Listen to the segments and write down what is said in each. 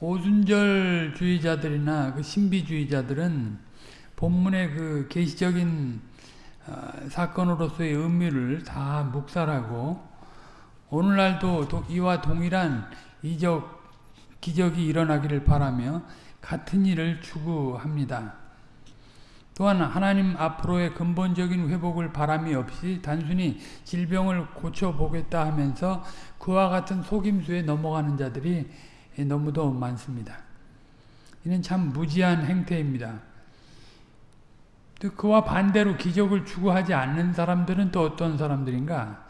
오순절주의자들이나 그 신비주의자들은 본문의 그 계시적인 어, 사건으로서의 의미를 다 묵살하고 오늘날도 이와 동일한 이적 기적이 일어나기를 바라며 같은 일을 추구합니다. 또한 하나님 앞으로의 근본적인 회복을 바람이 없이 단순히 질병을 고쳐보겠다 하면서 그와 같은 속임수에 넘어가는 자들이 너무도 많습니다. 이는 참 무지한 행태입니다. 그와 반대로 기적을 추구하지 않는 사람들은 또 어떤 사람들인가?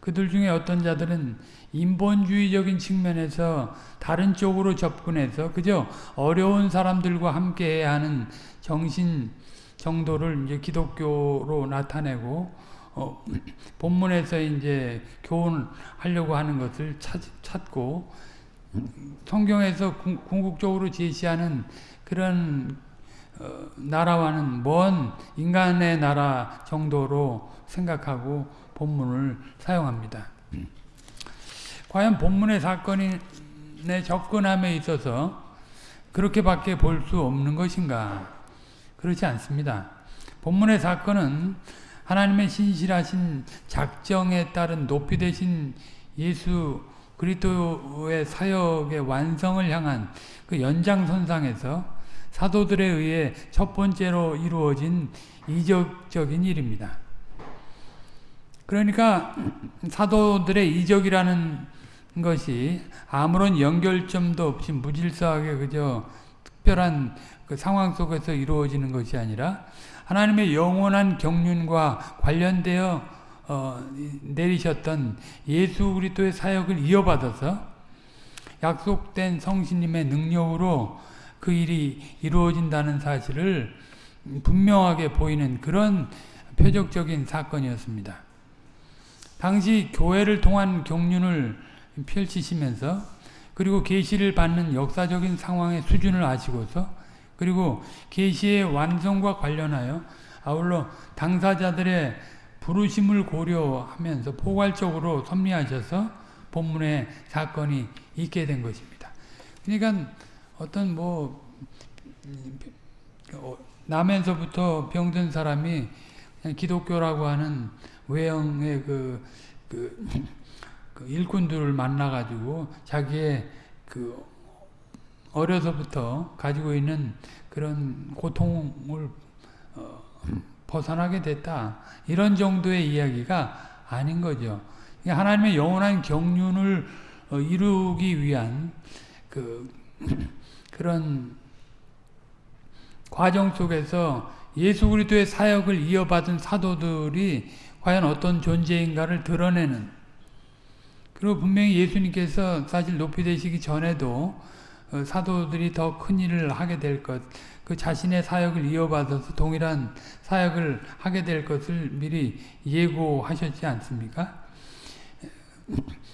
그들 중에 어떤 자들은 인본주의적인 측면에서 다른 쪽으로 접근해서 그저 어려운 사람들과 함께 하는 정신 정도를 이제 기독교로 나타내고 어, 본문에서 이제 교훈하려고 하는 것을 찾, 찾고 성경에서 궁극적으로 제시하는 그런 어, 나라와는 먼 인간의 나라 정도로 생각하고 본문을 사용합니다. 과연 본문의 사건에 접근함에 있어서 그렇게밖에 볼 수 없는 것인가? 그렇지 않습니다. 본문의 사건은 하나님의 신실하신 작정에 따른 높이 되신 예수 그리스도의 사역의 완성을 향한 그 연장선상에서 사도들에 의해 첫 번째로 이루어진 이적적인 일입니다. 그러니까 사도들의 이적이라는 것이 아무런 연결점도 없이 무질서하게 그저 특별한 그 상황 속에서 이루어지는 것이 아니라 하나님의 영원한 경륜과 관련되어 어, 내리셨던 예수 그리스도의 사역을 이어받아서 약속된 성신님의 능력으로 그 일이 이루어진다는 사실을 분명하게 보이는 그런 표적적인 사건이었습니다. 당시 교회를 통한 경륜을 펼치시면서 그리고 계시를 받는 역사적인 상황의 수준을 아시고서 그리고 계시의 완성과 관련하여 아울러 당사자들의 부르심을 고려하면서 포괄적으로 섭리하셔서 본문의 사건이 있게 된 것입니다. 그러니까 어떤 뭐 어, 남에서부터 병든 사람이 기독교라고 하는 외형의 그, 그, 그 일꾼들을 만나가지고 자기의 그 어려서부터 가지고 있는 그런 고통을 어, 벗어나게 됐다. 이런 정도의 이야기가 아닌 거죠. 하나님의 영원한 경륜을 어, 이루기 위한 그 그런 과정 속에서 예수 그리스도의 사역을 이어받은 사도들이 과연 어떤 존재인가를 드러내는 그리고 분명히 예수님께서 사실 높이 되시기 전에도 어, 사도들이 더 큰 일을 하게 될 것, 그 자신의 사역을 이어받아서 동일한 사역을 하게 될 것을 미리 예고하셨지 않습니까?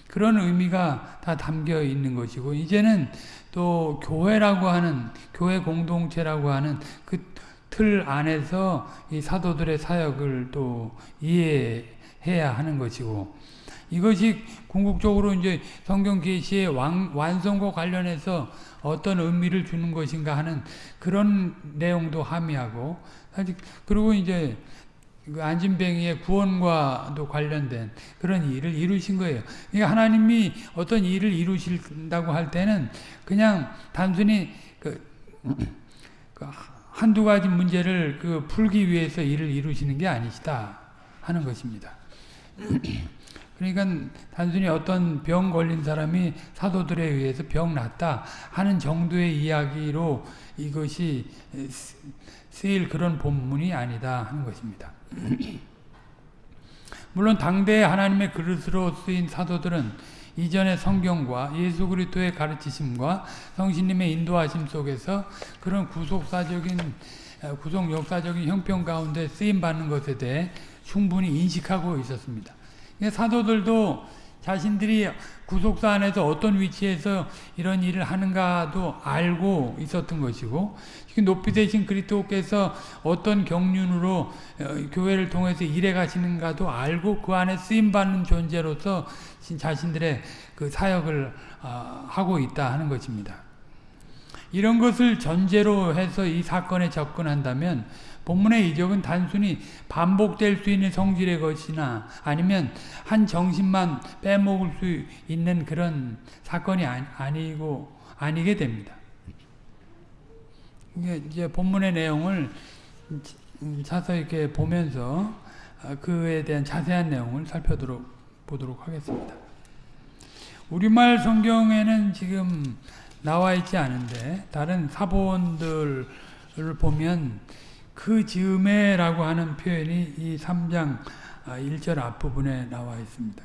그런 의미가 다 담겨 있는 것이고 이제는 또 교회라고 하는 교회 공동체라고 하는 그 틀 안에서 이 사도들의 사역을 또 이해해야 하는 것이고 이것이 궁극적으로 이제 성경 계시의 완성과 관련해서 어떤 의미를 주는 것인가 하는 그런 내용도 함의하고 그리고 이제 그 안진뱅이의 구원과도 관련된 그런 일을 이루신 거예요. 그러니까 하나님이 어떤 일을 이루신다고 할 때는 그냥 단순히 그, 그 한두 가지 문제를 그 풀기 위해서 일을 이루시는 게 아니시다 하는 것입니다. 그러니까 단순히 어떤 병 걸린 사람이 사도들에 의해서 병 났다 하는 정도의 이야기로 이것이 쓰일 그런 본문이 아니다 하는 것입니다. 물론 당대 하나님의 그릇으로 쓰인 사도들은 이전의 성경과 예수 그리스도의 가르치심과 성신님의 인도하심 속에서 그런 구속사적인 구속 역사적인 형편 가운데 쓰임 받는 것에 대해 충분히 인식하고 있었습니다. 사도들도 자신들이 구속사 안에서 어떤 위치에서 이런 일을 하는가도 알고 있었던 것이고 높이 되신 그리스도께서 어떤 경륜으로 어, 교회를 통해서 일해 가시는가도 알고 그 안에 쓰임 받는 존재로서 자신들의 그 사역을 어, 하고 있다 하는 것입니다. 이런 것을 전제로 해서 이 사건에 접근한다면 본문의 이적은 단순히 반복될 수 있는 성질의 것이나 아니면 한 정신만 빼먹을 수 있는 그런 사건이 아니 고 아니게 됩니다. 이제 본문의 내용을 자세히 이렇게 보면서 그에 대한 자세한 내용을 살펴보도록 보도록 하겠습니다. 우리말 성경에는 지금 나와 있지 않은데 다른 사본들을 보면 그 즈음에라고 하는 표현이 이 3장 1절 앞부분에 나와 있습니다.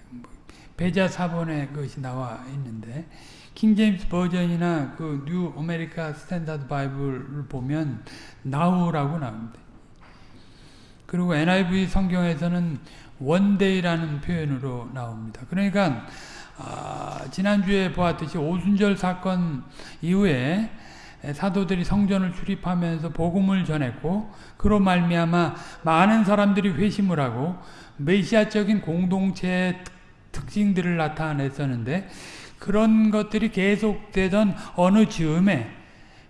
베자 사본에 그것이 나와 있는데 King James Version이나 그 New American Standard Bible을 보면 now라고 나옵니다. 그리고 NIV 성경에서는 one day라는 표현으로 나옵니다. 그러니까 아, 지난주에 보았듯이 오순절 사건 이후에 사도들이 성전을 출입하면서 복음을 전했고 그로 말미암아 많은 사람들이 회심을 하고 메시아적인 공동체의 특징들을 나타냈었는데 그런 것들이 계속되던 어느 즈음에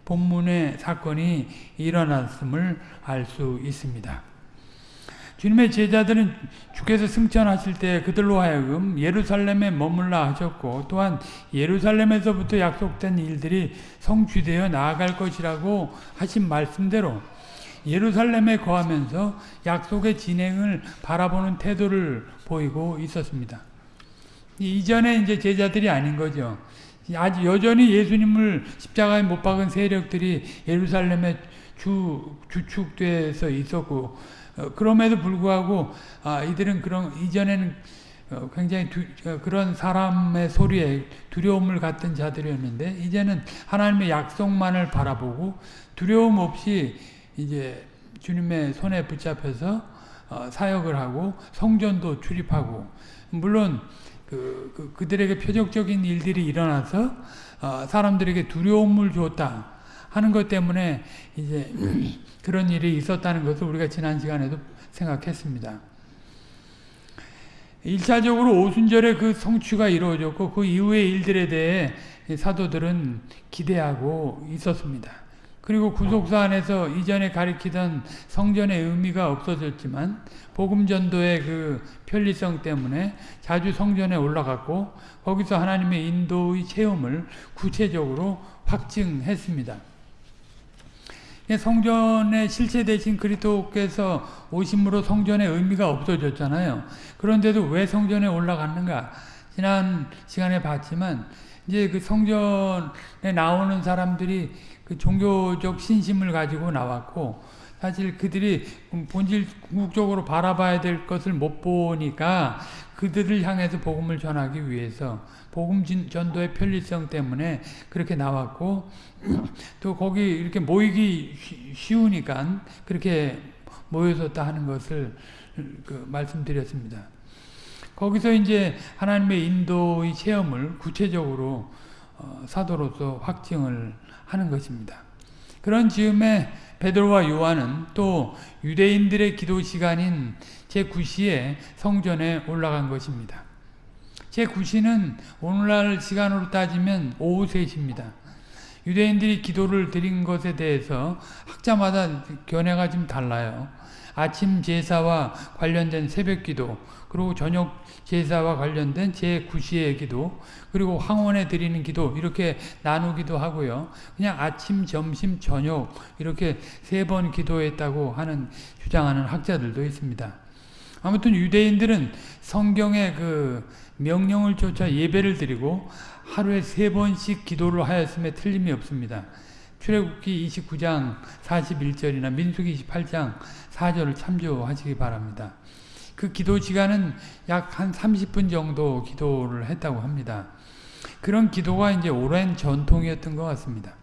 본문의 사건이 일어났음을 알 수 있습니다. 주님의 제자들은 주께서 승천하실 때 그들로 하여금 예루살렘에 머물라 하셨고 또한 예루살렘에서부터 약속된 일들이 성취되어 나아갈 것이라고 하신 말씀대로 예루살렘에 거하면서 약속의 진행을 바라보는 태도를 보이고 있었습니다. 이전에 이제 제자들이 아닌 거죠. 아직 여전히 예수님을 십자가에 못 박은 세력들이 예루살렘에 주, 주축돼서 있었고 어, 그럼에도 불구하고 아, 이들은 그런 이전에는 어, 굉장히 두, 어, 그런 사람의 소리에 두려움을 갖던 자들이었는데 이제는 하나님의 약속만을 바라보고 두려움 없이 이제 주님의 손에 붙잡혀서 어, 사역을 하고 성전도 출입하고 물론 그, 그 그들에게 표적적인 일들이 일어나서 어, 사람들에게 두려움을 줬다. 하는 것 때문에 이제 그런 일이 있었다는 것을 우리가 지난 시간에도 생각했습니다. 1차적으로 오순절에 그 성취가 이루어졌고 그 이후의 일들에 대해 사도들은 기대하고 있었습니다. 그리고 구속사 안에서 이전에 가리키던 성전의 의미가 없어졌지만 복음 전도의 그 편리성 때문에 자주 성전에 올라갔고 거기서 하나님의 인도의 체험을 구체적으로 확증했습니다. 성전의 실체 대신 그리스도께서 오심으로 성전의 의미가 없어졌잖아요. 그런데도 왜 성전에 올라갔는가? 지난 시간에 봤지만 이제 그 성전에 나오는 사람들이 그 종교적 신심을 가지고 나왔고 사실 그들이 본질 궁극적으로 바라봐야 될 것을 못 보니까 그들을 향해서 복음을 전하기 위해서 복음 전도의 편리성 때문에 그렇게 나왔고 또 거기 이렇게 모이기 쉬우니까 그렇게 모여섰다 하는 것을 그 말씀드렸습니다. 거기서 이제 하나님의 인도의 체험을 구체적으로 어, 사도로서 확증을 하는 것입니다. 그런 즈음에 베드로와 요한은 또 유대인들의 기도 시간인 제9시에 성전에 올라간 것입니다. 제9시는 오늘날 시간으로 따지면 오후 3시입니다. 유대인들이 기도를 드린 것에 대해서 학자마다 견해가 좀 달라요. 아침 제사와 관련된 새벽 기도, 그리고 저녁 제사와 관련된 제9시의 기도, 그리고 황혼에 드리는 기도 이렇게 나누기도 하고요. 그냥 아침, 점심, 저녁 이렇게 세 번 기도했다고 하는 주장하는 학자들도 있습니다. 아무튼 유대인들은 성경의 그 명령을 쫓아 예배를 드리고 하루에 세 번씩 기도를 하였음에 틀림이 없습니다. 출애굽기 29장 41절이나 민수기 28장 4절을 참조하시기 바랍니다. 그 기도 시간은 약 한 30분 정도 기도를 했다고 합니다. 그런 기도가 이제 오랜 전통이었던 것 같습니다.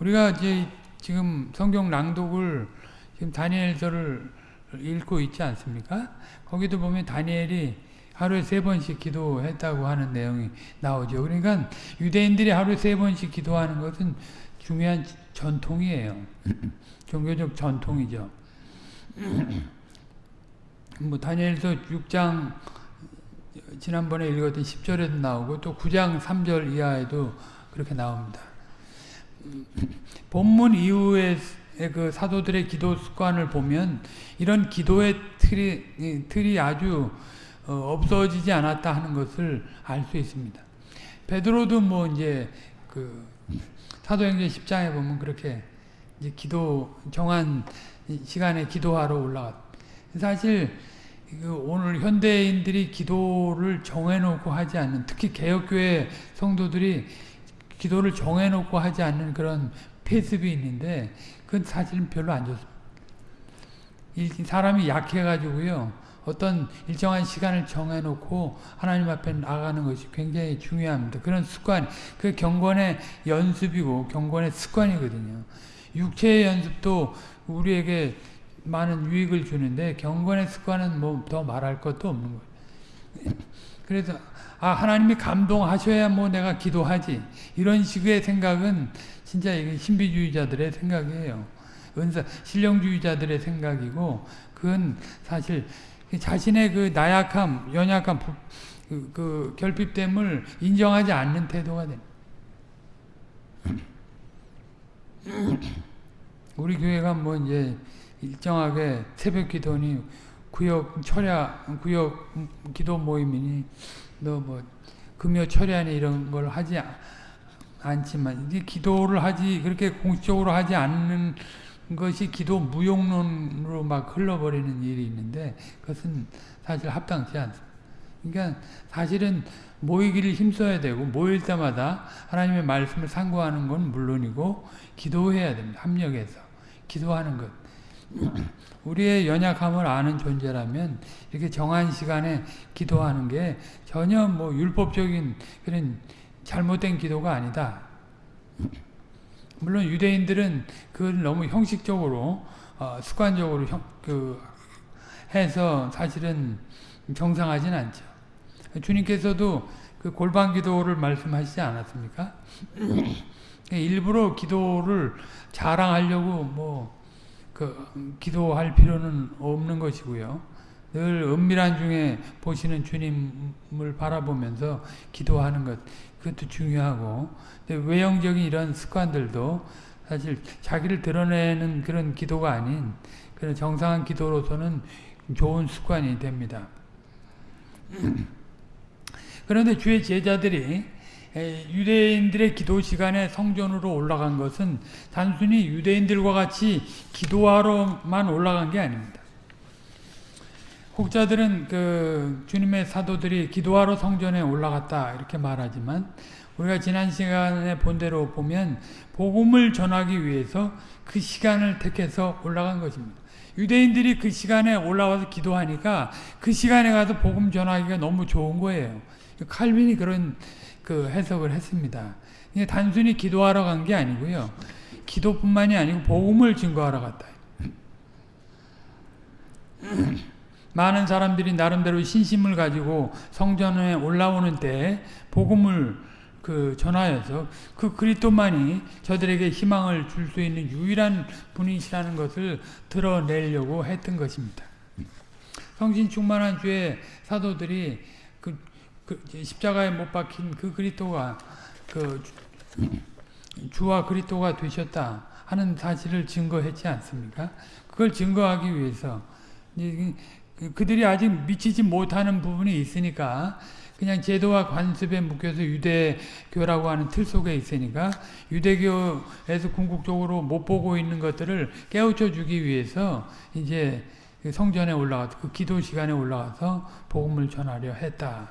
우리가 이제 지금 성경 낭독을 지금 다니엘서를 읽고 있지 않습니까? 거기도 보면 다니엘이 하루에 세 번씩 기도했다고 하는 내용이 나오죠. 그러니까 유대인들이 하루에 세 번씩 기도하는 것은 중요한 전통이에요. 종교적 전통이죠. 뭐 다니엘서 6장 지난번에 읽었던 10절에도 나오고 또 9장 3절 이하에도 그렇게 나옵니다. 본문 이후에 그 사도들의 기도 습관을 보면 이런 기도의 틀이, 틀이 아주 어, 없어지지 않았다 하는 것을 알 수 있습니다. 베드로도 뭐 이제 그 사도행전 10장에 보면 그렇게 이제 기도 정한 시간에 기도하러 올라갔. 사실 그 오늘 현대인들이 기도를 정해놓고 하지 않는 특히 개혁교회 성도들이 기도를 정해놓고 하지 않는 그런 폐습이 있는데 그건 사실은 별로 안 좋습니다. 사람이 약해가지고요. 어떤 일정한 시간을 정해놓고 하나님 앞에 나가는 것이 굉장히 중요합니다. 그런 습관, 그 경건의 연습이고 경건의 습관이거든요. 육체의 연습도 우리에게 많은 유익을 주는데 경건의 습관은 뭐 더 말할 것도 없는 거예요. 그래서 아 하나님이 감동하셔야 뭐 내가 기도하지 이런 식의 생각은 진짜 이게 신비주의자들의 생각이에요. 은사 신령주의자들의 생각이고 그건 사실 자신의 그 나약함, 연약함, 그, 그 결핍됨을 인정하지 않는 태도가 됩니다. 우리 교회가 뭐 이제 일정하게 새벽 기도니 구역 철야 구역 기도 모임이니 너 뭐 금요 철야니 이런 걸 하지 않지만 이제 기도를 하지 그렇게 공식적으로 하지 않는 것이 기도 무용론으로 막 흘러버리는 일이 있는데 그것은 사실 합당치 않습니다. 그러니까 사실은 모이기를 힘써야 되고 모일 때마다 하나님의 말씀을 상고하는 건 물론이고 기도해야 됩니다. 합력해서 기도하는 것. 우리의 연약함을 아는 존재라면 이렇게 정한 시간에 기도하는 게 전혀 뭐 율법적인 그런 잘못된 기도가 아니다. 물론 유대인들은 그걸 너무 형식적으로 어, 습관적으로 형, 그 해서 사실은 정상하진 않죠. 주님께서도 그 골반 기도를 말씀하시지 않았습니까? 일부러 기도를 자랑하려고 뭐 그 기도할 필요는 없는 것이고요. 늘 은밀한 중에 보시는 주님을 바라보면서 기도하는 것 그것도 중요하고 외형적인 이런 습관들도 사실 자기를 드러내는 그런 기도가 아닌 그런 정상한 기도로서는 좋은 습관이 됩니다. 그런데 주의 제자들이 유대인들의 기도 시간에 성전으로 올라간 것은 단순히 유대인들과 같이 기도하러만 올라간 게 아닙니다. 혹자들은 그 주님의 사도들이 기도하러 성전에 올라갔다 이렇게 말하지만 우리가 지난 시간에 본 대로 보면 복음을 전하기 위해서 그 시간을 택해서 올라간 것입니다. 유대인들이 그 시간에 올라와서 기도하니까 그 시간에 가서 복음 전하기가 너무 좋은 거예요. 칼빈이 그런 그 해석을 했습니다. 단순히 기도하러 간 게 아니고요. 기도뿐만이 아니고 복음을 증거하러 갔다. 많은 사람들이 나름대로 신심을 가지고 성전에 올라오는 때 복음을 그 전하여서 그 그리스도만이 저들에게 희망을 줄 수 있는 유일한 분이시라는 것을 드러내려고 했던 것입니다. 성신 충만한 주의 사도들이 그, 그 십자가에 못 박힌 그 그리스도가 그 주와 그리스도가 되셨다 하는 사실을 증거했지 않습니까? 그걸 증거하기 위해서 그들이 아직 미치지 못하는 부분이 있으니까 그냥 제도와 관습에 묶여서 유대교라고 하는 틀 속에 있으니까 유대교에서 궁극적으로 못 보고 있는 것들을 깨우쳐 주기 위해서 이제 그 성전에 올라가서 그 기도 시간에 올라가서 복음을 전하려 했다.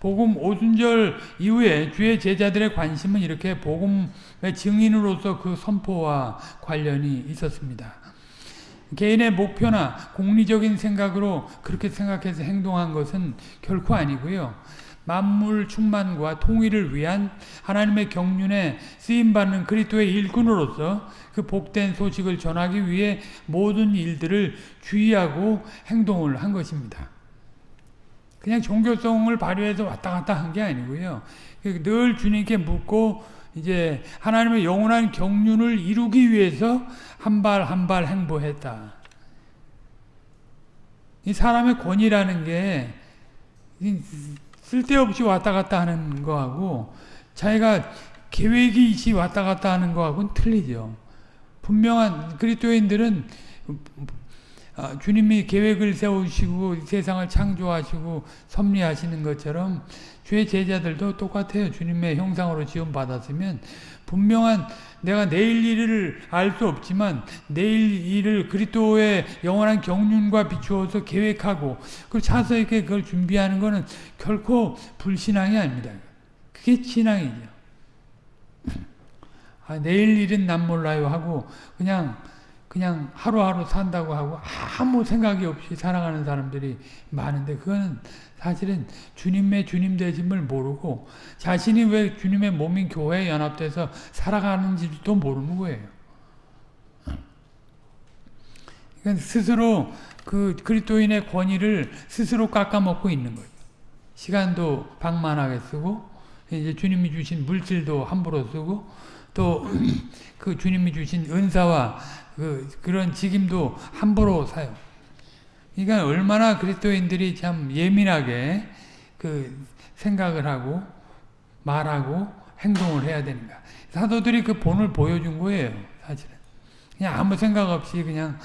복음 오순절 이후에 주의 제자들의 관심은 이렇게 복음의 증인으로서 그 선포와 관련이 있었습니다. 개인의 목표나 공리적인 생각으로 그렇게 생각해서 행동한 것은 결코 아니고요. 만물 충만과 통일을 위한 하나님의 경륜에 쓰임받는 그리스도의 일꾼으로서 그 복된 소식을 전하기 위해 모든 일들을 주의하고 행동을 한 것입니다. 그냥 종교성을 발휘해서 왔다 갔다 한 게 아니고요. 늘 주님께 묻고 이제 하나님의 영원한 경륜을 이루기 위해서 한 발 한 발 행보했다. 이 사람의 권위라는 게 쓸데없이 왔다 갔다 하는 거하고 자기가 계획이 있이 왔다 갔다 하는 거하고는 틀리죠. 분명한 그리스도인들은 아, 주님이 계획을 세우시고 세상을 창조하시고 섭리하시는 것처럼 주의 제자들도 똑같아요. 주님의 형상으로 지원받았으면 분명한 내가 내일 일을 알 수 없지만 내일 일을 그리스도의 영원한 경륜과 비추어서 계획하고 그 차서 있게 그걸 준비하는 것은 결코 불신앙이 아닙니다. 그게 신앙이죠. 아, 내일 일은 난 몰라요 하고 그냥 그냥 하루하루 산다고 하고 아무 생각이 없이 살아가는 사람들이 많은데 그거는 사실은 주님의 주님 되심을 모르고 자신이 왜 주님의 몸인 교회에 연합돼서 살아가는지도 모르는 거예요. 그러니까 스스로 그 그리스도인의 권위를 스스로 깎아먹고 있는 거예요. 시간도 방만하게 쓰고 이제 주님이 주신 물질도 함부로 쓰고 또 그 주님이 주신 은사와 그 그런 직임도 함부로 사요. 그러니까 얼마나 그리스도인들이 참 예민하게 그 생각을 하고 말하고 행동을 해야 되는가. 사도들이 그 본을 보여준 거예요. 사실은. 그냥 아무 생각 없이 그냥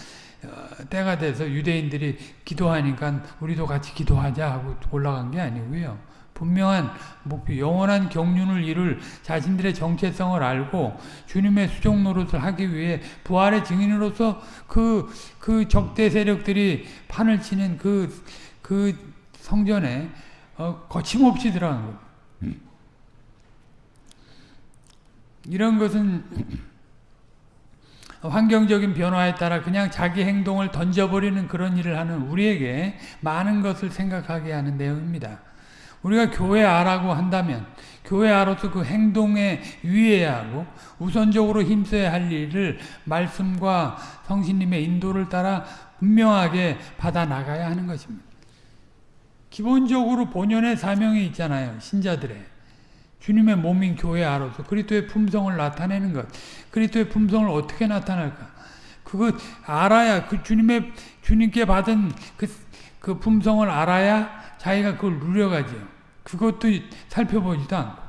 어, 때가 돼서 유대인들이 기도하니까 우리도 같이 기도하자 하고 올라간 게 아니고요. 분명한 목표, 영원한 경륜을 이룰 자신들의 정체성을 알고 주님의 수종 노릇을 하기 위해 부활의 증인으로서 그, 그 적대 세력들이 판을 치는 그, 그 성전에 어, 거침없이 들어간 거예요. 이런 것은 환경적인 변화에 따라 그냥 자기 행동을 던져버리는 그런 일을 하는 우리에게 많은 것을 생각하게 하는 내용입니다. 우리가 교회 아라고 한다면 교회 아로서 그 행동에 유의해야 하고 우선적으로 힘써야 할 일을 말씀과 성신님의 인도를 따라 분명하게 받아 나가야 하는 것입니다. 기본적으로 본연의 사명이 있잖아요. 신자들의. 주님의 몸인 교회 아로서 그리스도의 품성을 나타내는 것. 그리스도의 품성을 어떻게 나타낼까? 그거 알아야 그 주님의 주님께 받은 그, 그 품성을 알아야 자기가 그걸 누려가죠. 그것도 살펴보지도 않고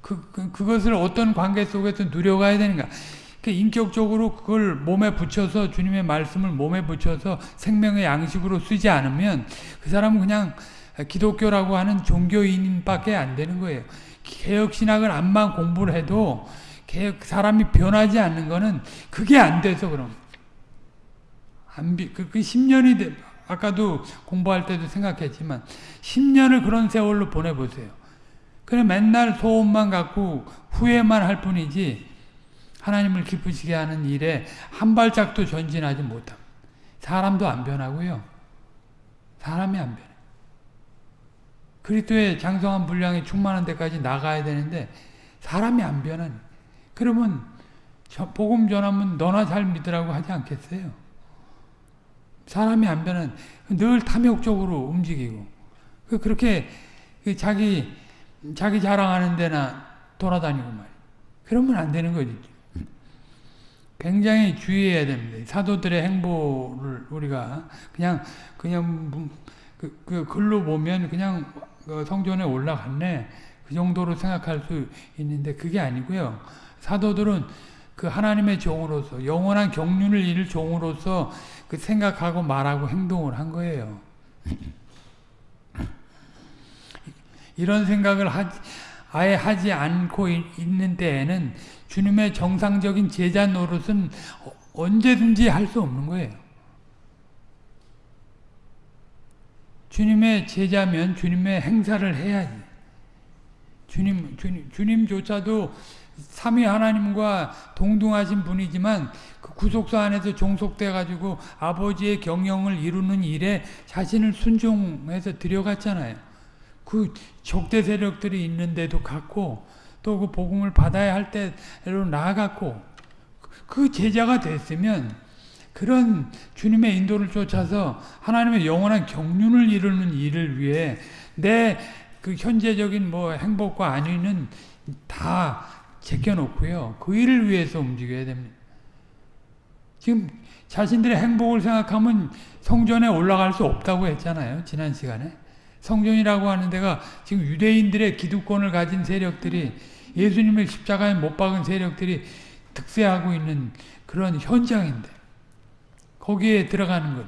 그, 그, 그것을 어떤 관계 속에서 누려가야 되는가 그 인격적으로 그걸 몸에 붙여서 주님의 말씀을 몸에 붙여서 생명의 양식으로 쓰지 않으면 그 사람은 그냥 기독교라고 하는 종교인밖에 안 되는 거예요. 개혁신학을 암만 공부를 해도 개혁, 사람이 변하지 않는 거는 그게 안 돼서 그럼. 안 비, 그, 그 10년이 돼, 아까도 공부할 때도 생각했지만 10년을 그런 세월로 보내보세요. 그냥 맨날 소원만 갖고 후회만 할 뿐이지 하나님을 기쁘시게 하는 일에 한 발짝도 전진하지 못함. 사람도 안 변하고요. 사람이 안 변해. 그리스도의 장성한 분량이 충만한 데까지 나가야 되는데 사람이 안 변하니. 그러면 복음 전하면 너나 잘 믿으라고 하지 않겠어요? 사람이 안 변한 늘 탐욕적으로 움직이고 그 그렇게 그 자기 자기 자랑하는 데나 돌아다니고 말 그러면 안 되는 거지. 굉장히 주의해야 됩니다. 사도들의 행보를 우리가 그냥 그냥 그, 그 글로 보면 그냥 그 성전에 올라갔네 그 정도로 생각할 수 있는데 그게 아니고요. 사도들은 그 하나님의 종으로서 영원한 경륜을 이룰 종으로서 그 생각하고 말하고 행동을 한 거예요. 이런 생각을 하지, 아예 하지 않고 있는 때에는 주님의 정상적인 제자 노릇은 언제든지 할 수 없는 거예요. 주님의 제자면 주님의 행사를 해야지. 주님, 주님, 주님조차도 삼위 하나님과 동등하신 분이지만 그 구속사 안에서 종속돼 가지고 아버지의 경영을 이루는 일에 자신을 순종해서 들여갔잖아요. 그 적대 세력들이 있는데도 갔고 또 그 복음을 받아야 할 때로 나아갔고 그 제자가 됐으면 그런 주님의 인도를 쫓아서 하나님의 영원한 경륜을 이루는 일을 위해 내 그 현재적인 뭐 행복과 안위는 다 제껴놓고요. 그 일을 위해서 움직여야 됩니다. 지금 자신들의 행복을 생각하면 성전에 올라갈 수 없다고 했잖아요. 지난 시간에. 성전이라고 하는 데가 지금 유대인들의 기득권을 가진 세력들이 예수님을 십자가에 못 박은 세력들이 득세하고 있는 그런 현장인데 거기에 들어가는 것.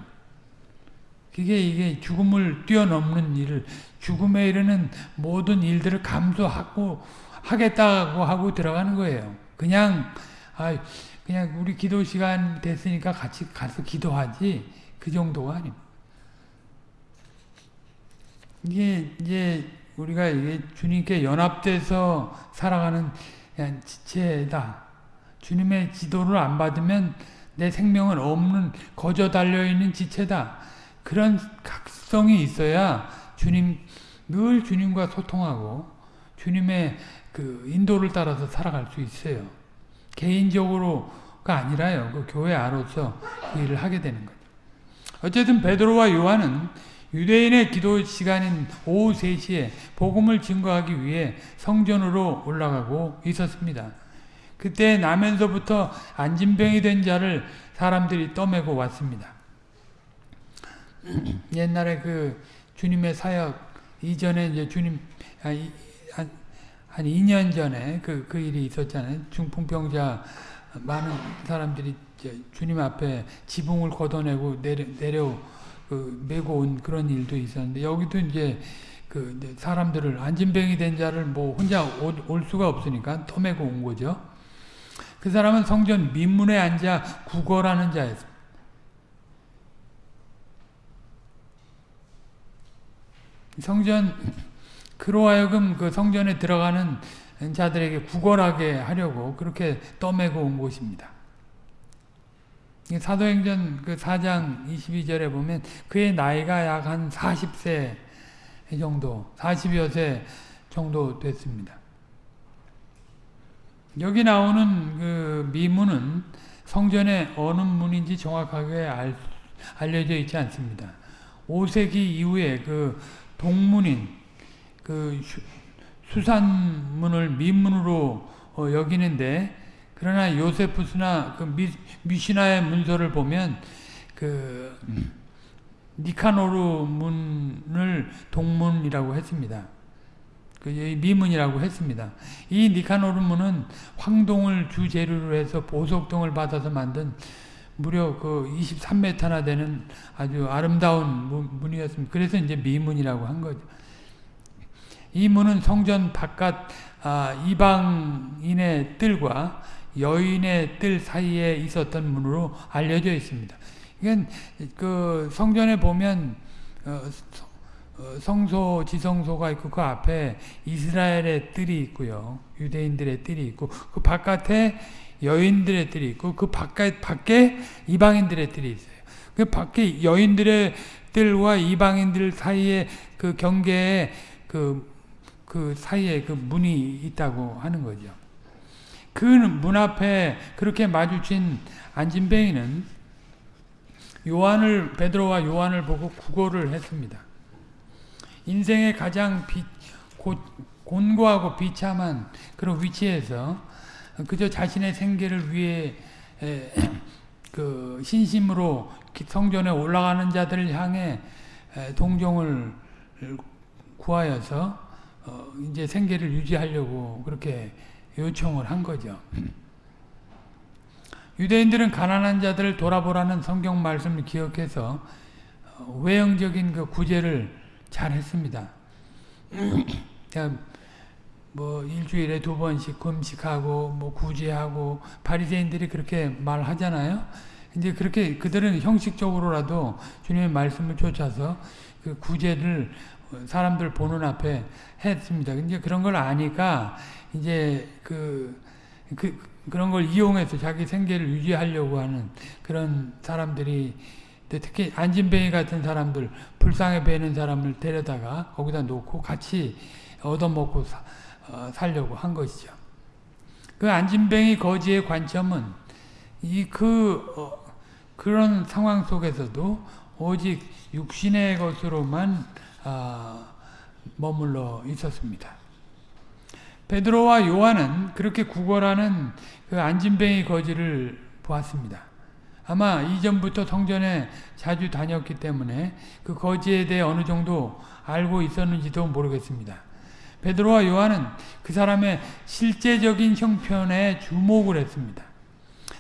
그게 이게 죽음을 뛰어넘는 일을 죽음에 이르는 모든 일들을 감수하고 하겠다고 하고 들어가는 거예요. 그냥 아 그냥 우리 기도 시간 됐으니까 같이 가서 기도하지 그 정도가 아닙니다. 이게 이제 우리가 이게 주님께 연합돼서 살아가는 지체다. 주님의 지도를 안 받으면 내 생명은 없는 거저 달려있는 지체다. 그런 각성이 있어야 주님 늘 주님과 소통하고 주님의 그 인도를 따라서 살아갈 수 있어요. 개인적으로가 아니라요. 그 교회 안으로서 그 일을 하게 되는 거죠. 어쨌든 베드로와 요한은 유대인의 기도 시간인 오후 3시에 복음을 증거하기 위해 성전으로 올라가고 있었습니다. 그때 나면서부터 안진병이 된 자를 사람들이 떠매고 왔습니다. 옛날에 그 주님의 사역 이전에 이제 주님 한, 한 2년 전에 그, 그 일이 있었잖아요. 중풍병자 많은 사람들이 주님 앞에 지붕을 걷어내고 내려, 내려 그 메고 온 그런 일도 있었는데 여기도 이제 그 이제 사람들을 안진병이 된 자를 뭐 혼자 올, 올 수가 없으니까 터메고 온 거죠. 그 사람은 성전 민문에 앉아 구걸하는 자였습니다. 성전 그로 하여금 그 성전에 들어가는 자들에게 구걸하게 하려고 그렇게 떠매고 온 곳입니다. 사도행전 그 4장 22절에 보면 그의 나이가 약 한 40세 정도, 40여 세 정도 됐습니다. 여기 나오는 그 미문은 성전의 어느 문인지 정확하게 알, 알려져 있지 않습니다. 5세기 이후에 그 동문인 그 수산문을 민문으로 어, 여기는데 그러나 요세푸스나 그 미, 미시나의 문서를 보면 그 니카노르 문을 동문이라고 했습니다. 그 미문이라고 했습니다. 이 니카노르 문은 황동을 주재료로 해서 보석동을 받아서 만든 무려 그 23m나 되는 아주 아름다운 문이었습니다. 그래서 이제 미문이라고 한 거죠. 이 문은 성전 바깥 아, 이방인의 뜰과 여인의 뜰 사이에 있었던 문으로 알려져 있습니다. 이건 그 성전에 보면 어, 어, 성소, 지성소가 있고 그 앞에 이스라엘의 뜰이 있고요. 유대인들의 뜰이 있고 그 바깥에 여인들의 뜰이 있고 그 바깥 밖에 이방인들의 뜰이 있어요. 그 밖에 여인들의 뜰과 이방인들 사이에 그 경계에 그, 그 사이에 그 문이 있다고 하는 거죠. 그 문 앞에 그렇게 마주친 안진뱅이는 요한을 베드로와 요한을 보고 구걸을 했습니다. 인생의 가장 비, 고, 곤고하고 비참한 그런 위치에서 그저 자신의 생계를 위해 에, 그 신심으로 성전에 올라가는 자들을 향해 에, 동정을 구하여서 어, 이제 생계를 유지하려고 그렇게 요청을 한 거죠. 유대인들은 가난한 자들을 돌아보라는 성경 말씀을 기억해서 어, 외형적인 그 구제를 잘 했습니다. 뭐 일주일에 두 번씩 금식하고 뭐 구제하고 바리새인들이 그렇게 말하잖아요. 이제 그렇게 그들은 형식적으로라도 주님의 말씀을 쫓아서 그 구제를 사람들 보는 앞에 했습니다. 이제 그런 걸 아니까 이제 그, 그 그런 걸 이용해서 자기 생계를 유지하려고 하는 그런 사람들이 특히 안진뱅이 같은 사람들 불쌍해 보이는 사람을 데려다가 거기다 놓고 같이 얻어먹고 사, 어, 살려고 한 것이죠. 그 안진뱅이 거지의 관점은 이그 어, 그런 상황 속에서도 오직 육신의 것으로만 어, 머물러 있었습니다. 베드로와 요한은 그렇게 구걸하는 그 안진뱅이 거지를 보았습니다. 아마 이전부터 성전에 자주 다녔기 때문에 그 거지에 대해 어느 정도 알고 있었는지도 모르겠습니다. 베드로와 요한은 그 사람의 실제적인 형편에 주목을 했습니다.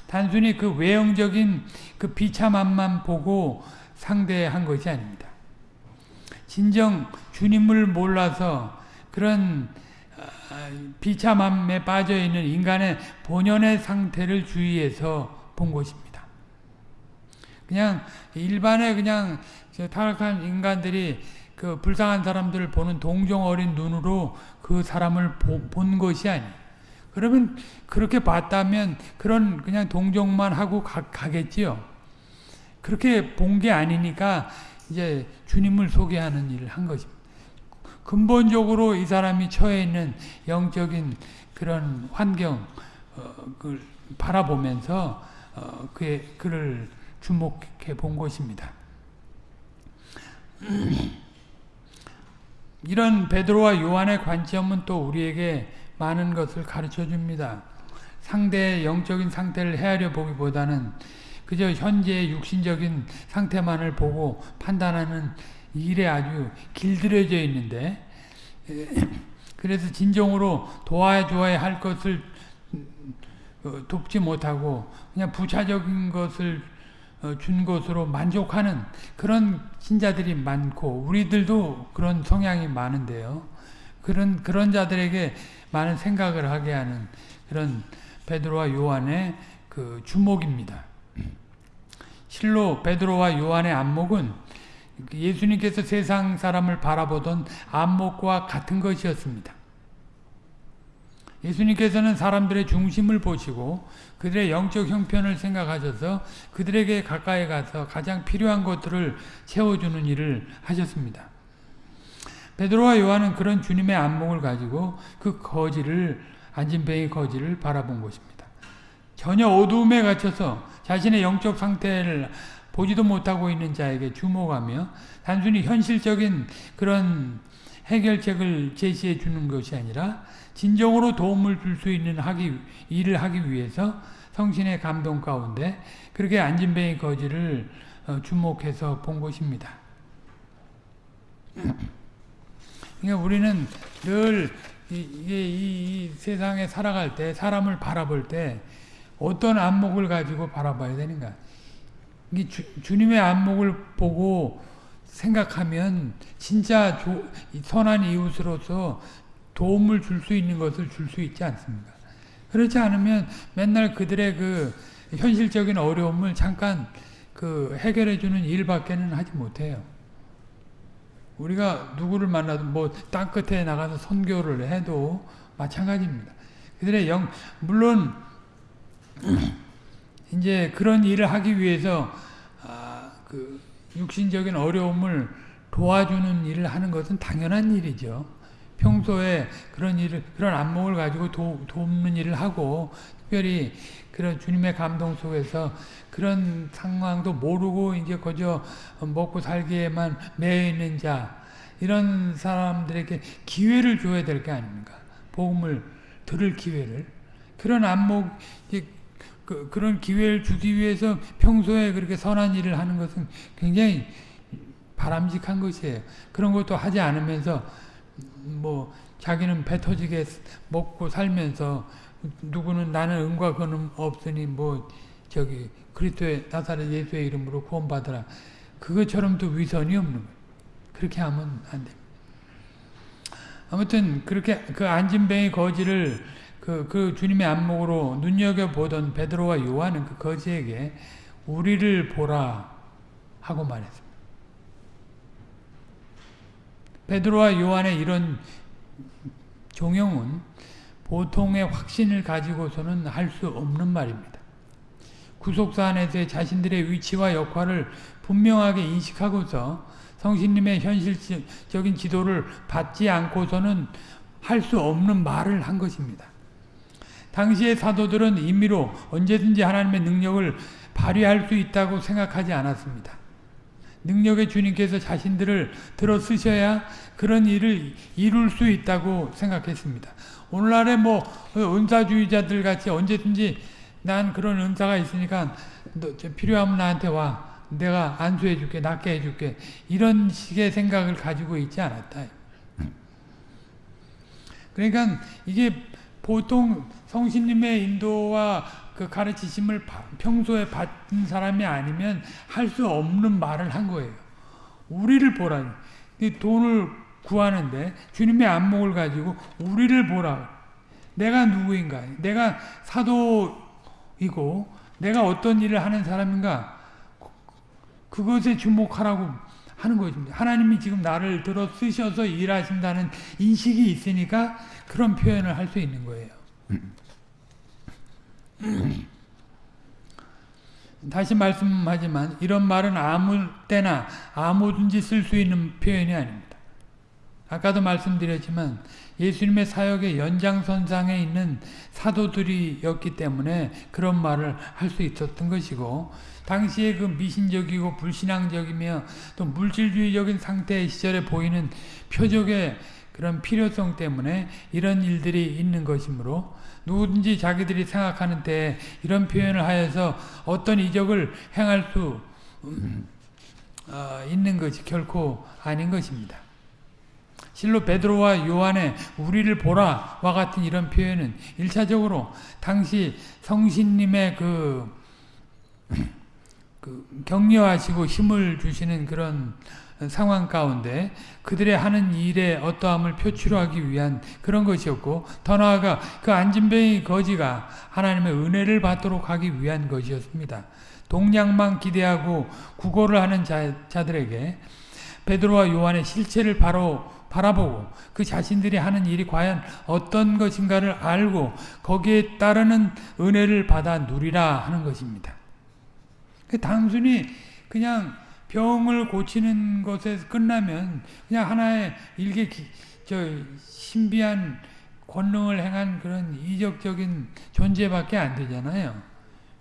단순히 그 외형적인 그 비참함만 보고 상대한 것이 아닙니다. 진정 주님을 몰라서 그런 아, 비참함에 빠져 있는 인간의 본연의 상태를 주의해서 본 것입니다. 그냥 일반의 그냥 타락한 인간들이 그 불쌍한 사람들을 보는 동정 어린 눈으로 그 사람을 보, 본 것이 아니. 그러면 그렇게 봤다면 그런 그냥 동정만 하고 가, 가겠지요. 그렇게 본 게 아니니까 이제 주님을 소개하는 일을 한 것입니다. 근본적으로 이 사람이 처해 있는 영적인 그런 환경 어, 그 바라보면서 어, 그의 그를 주목해 본 것입니다. 이런 베드로와 요한의 관점은 또 우리에게 많은 것을 가르쳐 줍니다. 상대의 영적인 상태를 헤아려 보기보다는 그저 현재의 육신적인 상태만을 보고 판단하는 일에 아주 길들여져 있는데 그래서 진정으로 도와줘야 할 것을 어, 돕지 못하고 그냥 부차적인 것을 어, 준 것으로 만족하는 그런 신자들이 많고 우리들도 그런 성향이 많은데요. 그런 그런 자들에게 많은 생각을 하게 하는 그런 베드로와 요한의 그 주목입니다. 실로 베드로와 요한의 안목은 예수님께서 세상 사람을 바라보던 안목과 같은 것이었습니다. 예수님께서는 사람들의 중심을 보시고 그들의 영적 형편을 생각하셔서 그들에게 가까이 가서 가장 필요한 것들을 채워주는 일을 하셨습니다. 베드로와 요한은 그런 주님의 안목을 가지고 그 거지를 안진뱅이 거지를 바라본 것입니다. 전혀 어두움에 갇혀서 자신의 영적 상태를 보지도 못하고 있는 자에게 주목하며 단순히 현실적인 그런 해결책을 제시해 주는 것이 아니라 진정으로 도움을 줄 수 있는 하기, 일을 하기 위해서 성신의 감동 가운데 그렇게 안진뱅이 거지를 어, 주목해서 본 것입니다. 그러니까 우리는 늘 이, 이, 이 세상에 살아갈 때 사람을 바라볼 때 어떤 안목을 가지고 바라봐야 되는가? 주, 주님의 안목을 보고 생각하면 진짜 조, 선한 이웃으로서 도움을 줄 수 있는 것을 줄 수 있지 않습니까? 그렇지 않으면 맨날 그들의 그 현실적인 어려움을 잠깐 그 해결해 주는 일밖에는 하지 못해요. 우리가 누구를 만나도 뭐 땅끝에 나가서 선교를 해도 마찬가지입니다. 그들의 영 물론 이제 그런 일을 하기 위해서 아, 그 육신적인 어려움을 도와주는 일을 하는 것은 당연한 일이죠. 평소에 그런 일을 그런 안목을 가지고 도, 돕는 일을 하고 특별히 그런 주님의 감동 속에서 그런 상황도 모르고 이제 거저 먹고 살기에만 매여 있는 자 이런 사람들에게 기회를 줘야 될 게 아닙니까? 복음을 들을 기회를 그런 안목 그, 그런 기회를 주기 위해서 평소에 그렇게 선한 일을 하는 것은 굉장히 바람직한 것이에요. 그런 것도 하지 않으면서 뭐 자기는 배 터지게 먹고 살면서 누구는 나는 은과 근음 없으니 뭐 저기 그리스도의 나사렛 예수의 이름으로 구원받으라. 그것처럼 또 위선이 없는 거예요. 그렇게 하면 안 됩니다. 아무튼 그렇게 그 안진뱅이 거지를 그, 그 주님의 안목으로 눈여겨보던 베드로와 요한은 그 거지에게 우리를 보라 하고 말했습니다. 베드로와 요한의 이런 종용은 보통의 확신을 가지고서는 할 수 없는 말입니다. 구속사 안에서의 자신들의 위치와 역할을 분명하게 인식하고서 성신님의 현실적인 지도를 받지 않고서는 할 수 없는 말을 한 것입니다. 당시의 사도들은 임의로 언제든지 하나님의 능력을 발휘할 수 있다고 생각하지 않았습니다. 능력의 주님께서 자신들을 들어 쓰셔야 그런 일을 이룰 수 있다고 생각했습니다. 오늘날의 뭐 은사주의자들 같이 언제든지 난 그런 은사가 있으니까 필요하면 나한테 와. 내가 안수해 줄게, 낫게 해 줄게. 이런 식의 생각을 가지고 있지 않았다. 그러니까 이게 보통 성신님의 인도와 그 가르치심을 평소에 받은 사람이 아니면 할 수 없는 말을 한 거예요. 우리를 보라. 돈을 구하는데 주님의 안목을 가지고 우리를 보라. 내가 누구인가? 내가 사도이고 내가 어떤 일을 하는 사람인가? 그것에 주목하라고 하는 것입니다. 하나님이 지금 나를 들어 쓰셔서 일하신다는 인식이 있으니까 그런 표현을 할 수 있는 거예요. 다시 말씀하지만 이런 말은 아무 때나 아무든지 쓸 수 있는 표현이 아닙니다. 아까도 말씀드렸지만 예수님의 사역의 연장선상에 있는 사도들이었기 때문에 그런 말을 할 수 있었던 것이고 당시에 그 미신적이고 불신앙적이며 또 물질주의적인 상태의 시절에 보이는 표적의 그런 필요성 때문에 이런 일들이 있는 것이므로 누구든지 자기들이 생각하는 때 이런 표현을 하여서 어떤 이적을 행할 수 음, 어, 있는 것이 결코 아닌 것입니다. 실로 베드로와 요한의 우리를 보라와 같은 이런 표현은 일차적으로 당시 성신님의 그, 그 격려하시고 힘을 주시는 그런 상황 가운데 그들의 하는 일의 어떠함을 표출하기 위한 그런 것이었고 더 나아가 그 안진뱅이 거지가 하나님의 은혜를 받도록 하기 위한 것이었습니다. 동량만 기대하고 구걸을 하는 자, 자들에게 베드로와 요한의 실체를 바로 바라보고 그 자신들이 하는 일이 과연 어떤 것인가를 알고 거기에 따르는 은혜를 받아 누리라 하는 것입니다. 그 단순히 그냥 병을 고치는 것에 끝나면 그냥 하나의 일개 저 신비한 권능을 행한 그런 이적적인 존재밖에 안 되잖아요.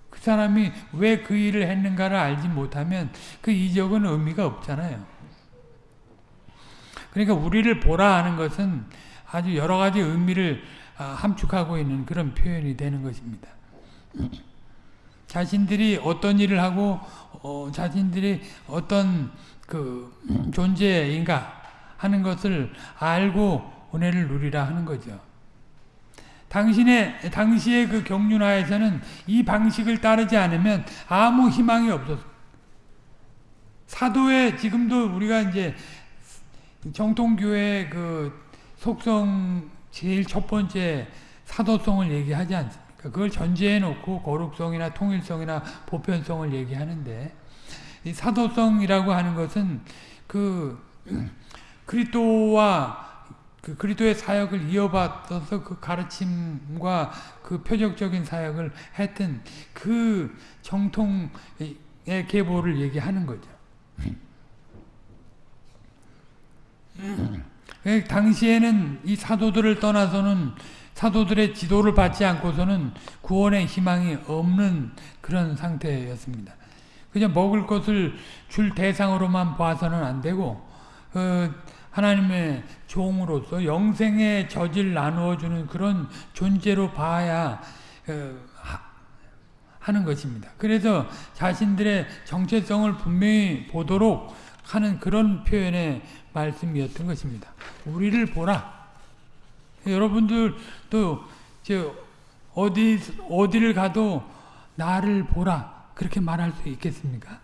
그 사람이 왜 그 일을 했는가를 알지 못하면 그 이적은 의미가 없잖아요. 그러니까 우리를 보라 하는 것은 아주 여러 가지 의미를 아, 함축하고 있는 그런 표현이 되는 것입니다. 자신들이 어떤 일을 하고 어, 자신들이 어떤 그 존재인가 하는 것을 알고 은혜를 누리라 하는 거죠. 당신의 당시의 그 경륜하에서는 이 방식을 따르지 않으면 아무 희망이 없었어. 사도의 지금도 우리가 이제 정통교회 그 속성 제일 첫 번째 사도성을 얘기하지 않습니까? 그걸 전제해 놓고 거룩성이나 통일성이나 보편성을 얘기하는데 이 사도성이라고 하는 것은 그 그리스도와 그 그리스도의 사역을 이어받아서 그 가르침과 그 표적적인 사역을 했던 그 정통의 계보를 얘기하는 거죠. 당시에는 이 사도들을 떠나서는 사도들의 지도를 받지 않고서는 구원의 희망이 없는 그런 상태였습니다. 그냥 먹을 것을 줄 대상으로만 봐서는 안 되고 어, 하나님의 종으로서 영생의 젖을 나누어 주는 그런 존재로 봐야 어, 하는 것입니다. 그래서 자신들의 정체성을 분명히 보도록 하는 그런 표현의 말씀이었던 것입니다. 우리를 보라. 여러분들도 저 어디 어디를 가도 나를 보라 그렇게 말할 수 있겠습니까?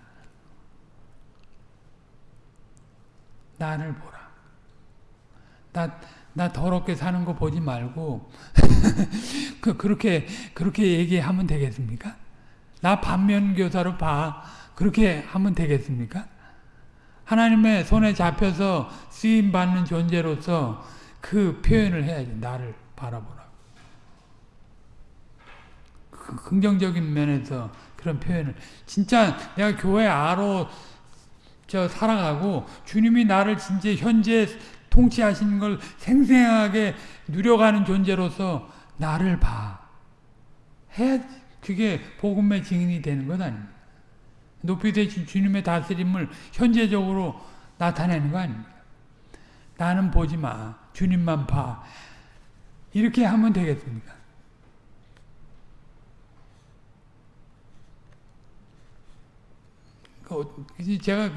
나를 보라. 나, 나 더럽게 사는 거 보지 말고 그 그렇게 그렇게 얘기하면 되겠습니까? 나 반면교사로 봐 그렇게 하면 되겠습니까? 하나님의 손에 잡혀서 쓰임 받는 존재로서 그 표현을 해야지. 나를 바라보라. 그 긍정적인 면에서 그런 표현을 진짜 내가 교회 아로 저 살아가고 주님이 나를 진짜 현재 통치하시는 걸 생생하게 누려가는 존재로서 나를 봐. 해야 그게 복음의 증인이 되는 것 아닙니까? 높이 되신 주님의 다스림을 현재적으로 나타내는 거 아닙니까? 나는 보지 마. 주님만 봐. 이렇게 하면 되겠습니까? 그 제가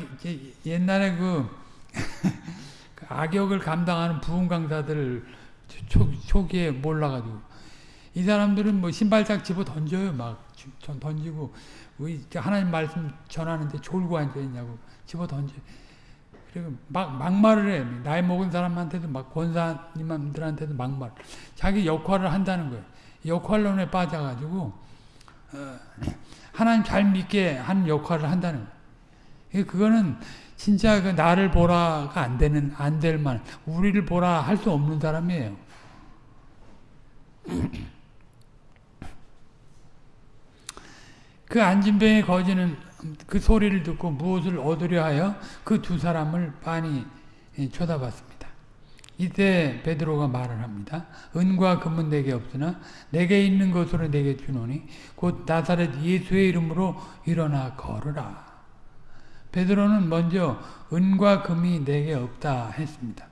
옛날에 그, 그 악역을 감당하는 부흥 강사들 초, 초기에 몰라가지고 이 사람들은 뭐 신발짝 집어 던져요 막 던지고 우리 하나님 말씀 전하는데 졸고 앉아 있냐고 집어 던져 그리고 막 막말을 해. 나이 먹은 사람한테도 막 권사님들한테도 막말. 자기 역할을 한다는 거예요. 역할론에 빠져가지고 어, 하나님 잘 믿게 한 역할을 한다는 거예요. 그거는 진짜 그 나를 보라가 안 되는 안 될 만 우리를 보라 할 수 없는 사람이에요. 그 안진병의 거지는 그 소리를 듣고 무엇을 얻으려 하여 그 두 사람을 빤히 쳐다봤습니다. 이때 베드로가 말을 합니다. 은과 금은 내게 없으나 내게 있는 것으로 내게 주노니 곧 나사렛 예수의 이름으로 일어나 걸으라. 베드로는 먼저 은과 금이 내게 없다 했습니다.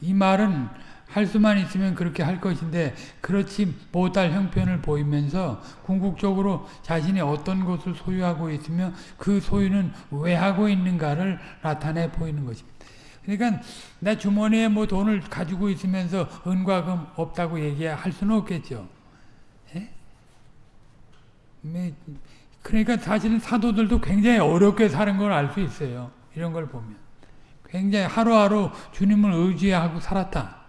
이 말은 할 수만 있으면 그렇게 할 것인데 그렇지 못할 형편을 보이면서 궁극적으로 자신이 어떤 것을 소유하고 있으며 그 소유는 왜 하고 있는가를 나타내 보이는 것입니다. 그러니까 내 주머니에 뭐 돈을 가지고 있으면서 은과 금 없다고 얘기할 수는 없겠죠. 예? 그러니까 사실은 사도들도 굉장히 어렵게 사는 걸 알 수 있어요. 이런 걸 보면. 굉장히 하루하루 주님을 의지하고 살았다.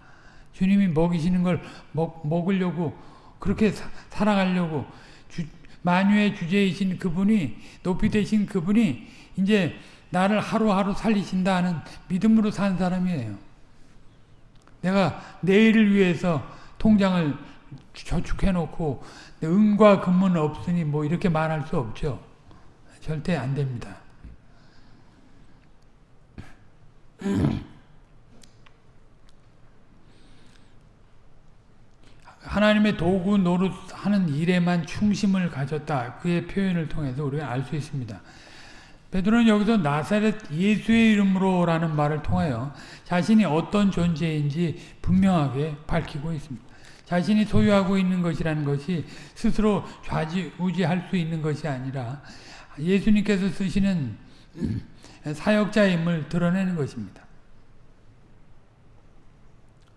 주님이 먹이시는 걸 먹, 먹으려고 그렇게 사, 살아가려고 주, 만유의 주제이신 그분이 높이 되신 그분이 이제 나를 하루하루 살리신다 하는 믿음으로 산 사람이에요. 내가 내일을 위해서 통장을 저축해놓고 은과 금은 없으니 뭐 이렇게 말할 수 없죠. 절대 안 됩니다. 하나님의 도구 노릇하는 일에만 충심을 가졌다. 그의 표현을 통해서 우리가 알 수 있습니다. 베드로는 여기서 나사렛 예수의 이름으로라는 말을 통하여 자신이 어떤 존재인지 분명하게 밝히고 있습니다. 자신이 소유하고 있는 것이라는 것이 스스로 좌지우지할 수 있는 것이 아니라 예수님께서 쓰시는 사역자임을 드러내는 것입니다.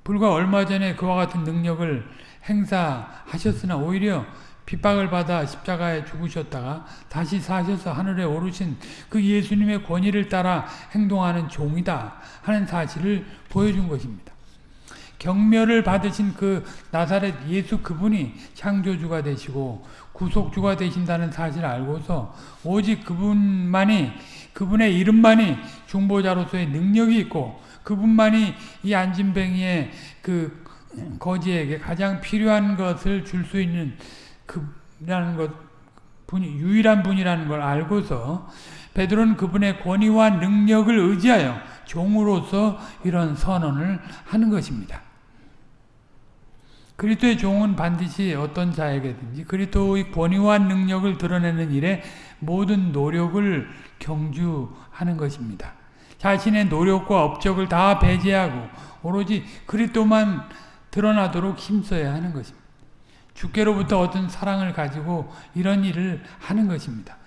불과 얼마 전에 그와 같은 능력을 행사하셨으나 오히려 핍박을 받아 십자가에 죽으셨다가 다시 사셔서 하늘에 오르신 그 예수님의 권위를 따라 행동하는 종이다 하는 사실을 보여준 것입니다. 경멸을 받으신 그 나사렛 예수 그분이 창조주가 되시고 구속주가 되신다는 사실을 알고서 오직 그분만이 그분의 이름만이 중보자로서의 능력이 있고 그분만이 이 안진뱅이의 그 거지에게 가장 필요한 것을 줄 수 있는 그라는 것 분이 유일한 분이라는 걸 알고서 베드로는 그분의 권위와 능력을 의지하여 종으로서 이런 선언을 하는 것입니다. 그리스도의 종은 반드시 어떤 자에게든지 그리스도의 권위와 능력을 드러내는 일에 모든 노력을 경주하는 것입니다. 자신의 노력과 업적을 다 배제하고 오로지 그리스도만 드러나도록 힘써야 하는 것입니다. 주께로부터 어떤 사랑을 가지고 이런 일을 하는 것입니다.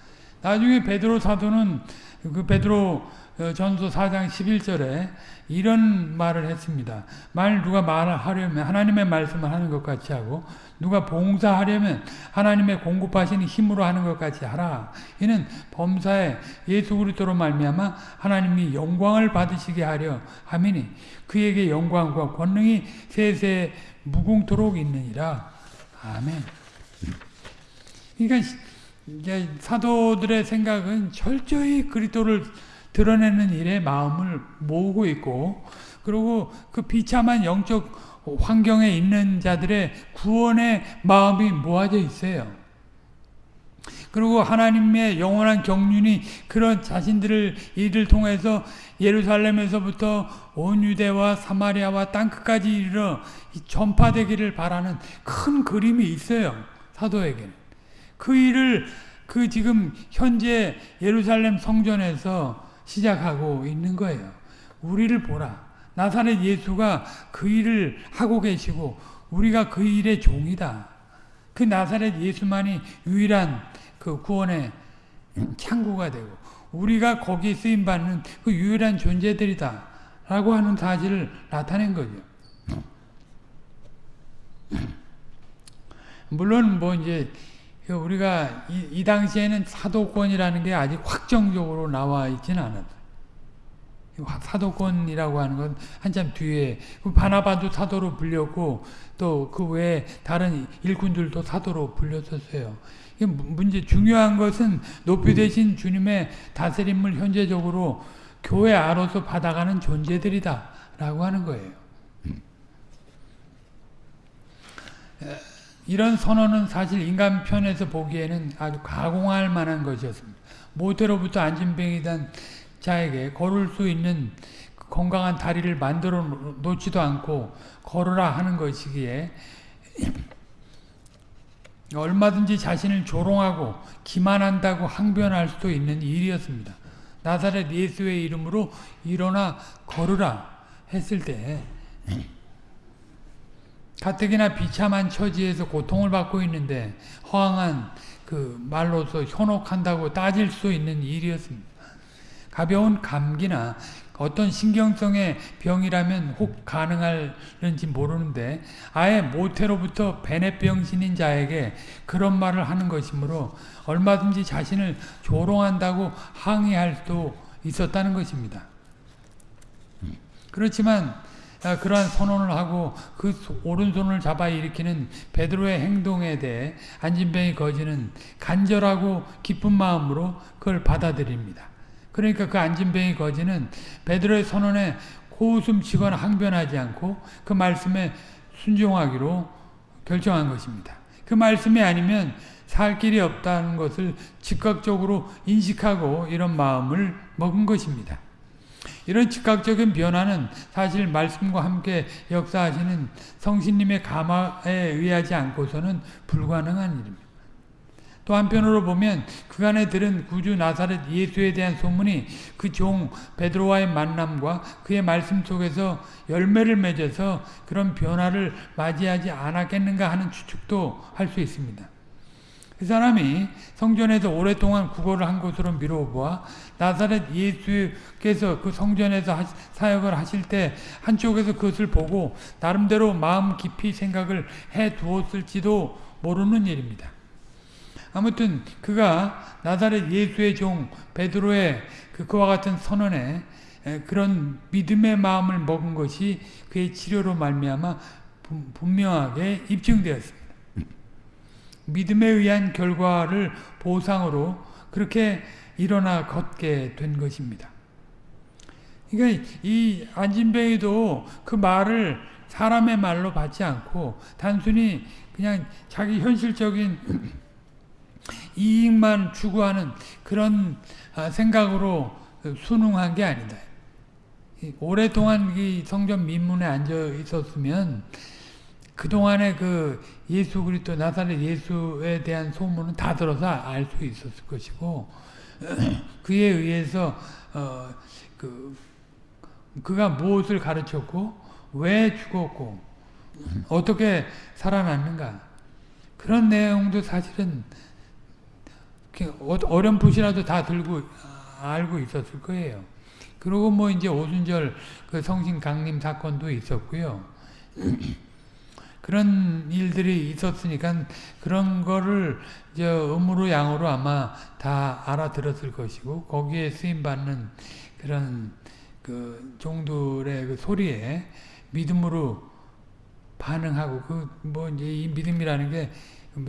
나중에 베드로 사도는 그 베드로 어, 전서 4장 11절에 이런 말을 했습니다. 만 누가 말을 하려면 하나님의 말씀을 하는 것 같이 하고 누가 봉사하려면 하나님의 공급하시는 힘으로 하는 것 같이 하라. 이는 범사에 예수 그리스도로 말미암아 하나님이 영광을 받으시게 하려 함이니 그에게 영광과 권능이 세세 무궁토록 있느니라. 아멘. 그러니까 이제 사도들의 생각은 철저히 그리스도를 드러내는 일에 마음을 모으고 있고 그리고 그 비참한 영적 환경에 있는 자들의 구원의 마음이 모아져 있어요. 그리고 하나님의 영원한 경륜이 그런 자신들을 이를 통해서 예루살렘에서부터 온 유대와 사마리아와 땅끝까지 이르러 전파되기를 바라는 큰 그림이 있어요. 사도에게는. 그 일을 그 지금 현재 예루살렘 성전에서 시작하고 있는 거예요. 우리를 보라. 나사렛 예수가 그 일을 하고 계시고 우리가 그 일의 종이다. 그 나사렛 예수만이 유일한 그 구원의 창구가 되고 우리가 거기에 쓰임 받는 그 유일한 존재들이다. 라고 하는 사실을 나타낸 거죠. 물론 뭐 이제 우리가 이, 이 당시에는 사도권이라는 게 아직 확정적으로 나와 있지는 않았죠. 사도권이라고 하는 건 한참 뒤에 그 바나바도 사도로 불렸고 또 그 외에 다른 일꾼들도 사도로 불렸었어요. 문제 중요한 것은 높이 되신 주님의 다스림을 현재적으로 교회 안으로서 받아가는 존재들이다 라고 하는 거예요. 이런 선언은 사실 인간 편에서 보기에는 아주 가공할 만한 것이었습니다. 모태로부터 안진병이던 자에게 걸을 수 있는 건강한 다리를 만들어 놓지도 않고 걸으라 하는 것이기에 얼마든지 자신을 조롱하고 기만한다고 항변할 수도 있는 일이었습니다. 나사렛 예수의 이름으로 일어나 걸으라 했을 때 가뜩이나 비참한 처지에서 고통을 받고 있는데 허황한 그 말로서 현혹한다고 따질 수 있는 일이었습니다. 가벼운 감기나 어떤 신경성의 병이라면 혹 가능할는지 모르는데 아예 모태로부터 베네병신인 자에게 그런 말을 하는 것이므로 얼마든지 자신을 조롱한다고 항의할 수도 있었다는 것입니다. 그렇지만 아, 그러한 선언을 하고 그 오른손을 잡아 일으키는 베드로의 행동에 대해 안진병이 거지는 간절하고 기쁜 마음으로 그걸 받아들입니다. 그러니까 그 안진병이 거지는 베드로의 선언에 코웃음 치거나 항변하지 않고 그 말씀에 순종하기로 결정한 것입니다. 그 말씀이 아니면 살 길이 없다는 것을 즉각적으로 인식하고 이런 마음을 먹은 것입니다. 이런 즉각적인 변화는 사실 말씀과 함께 역사하시는 성신님의 감화에 의하지 않고서는 불가능한 일입니다. 또 한편으로 보면 그간에 들은 구주 나사렛 예수에 대한 소문이 그 종 베드로와의 만남과 그의 말씀 속에서 열매를 맺어서 그런 변화를 맞이하지 않았겠는가 하는 추측도 할 수 있습니다. 그 사람이 성전에서 오랫동안 구걸을 한 것으로 미루어보아 나사렛 예수께서 그 성전에서 사역을 하실 때 한쪽에서 그것을 보고 나름대로 마음 깊이 생각을 해 두었을지도 모르는 일입니다. 아무튼 그가 나사렛 예수의 종 베드로의 그 그와 같은 선언에 그런 믿음의 마음을 먹은 것이 그의 치료로 말미암아 분명하게 입증되었습니다. 믿음에 의한 결과를 보상으로 그렇게 일어나 걷게 된 것입니다. 그러니까 이 안진뱅이도 그 말을 사람의 말로 받지 않고 단순히 그냥 자기 현실적인 이익만 추구하는 그런 아, 생각으로 순응한 게 아니다. 오랫동안 이 성전 민문에 앉아 있었으면 그동안에 그 예수 그리스도 나사렛 예수에 대한 소문은 다 들어서 알 수 있었을 것이고 그에 의해서 어, 그 그가 무엇을 가르쳤고 왜 죽었고 어떻게 살아났는가 그런 내용도 사실은 어, 어렴풋이라도 다 들고 알고 있었을 거예요. 그리고 뭐 이제 오순절 그 성신 강림 사건도 있었고요. 그런 일들이 있었으니까 그런 거를 저 음으로 양으로 아마 다 알아들었을 것이고 거기에 쓰임 받는 그런 그 종들의 그 소리에 믿음으로 반응하고 그 뭐 이제 이 믿음이라는 게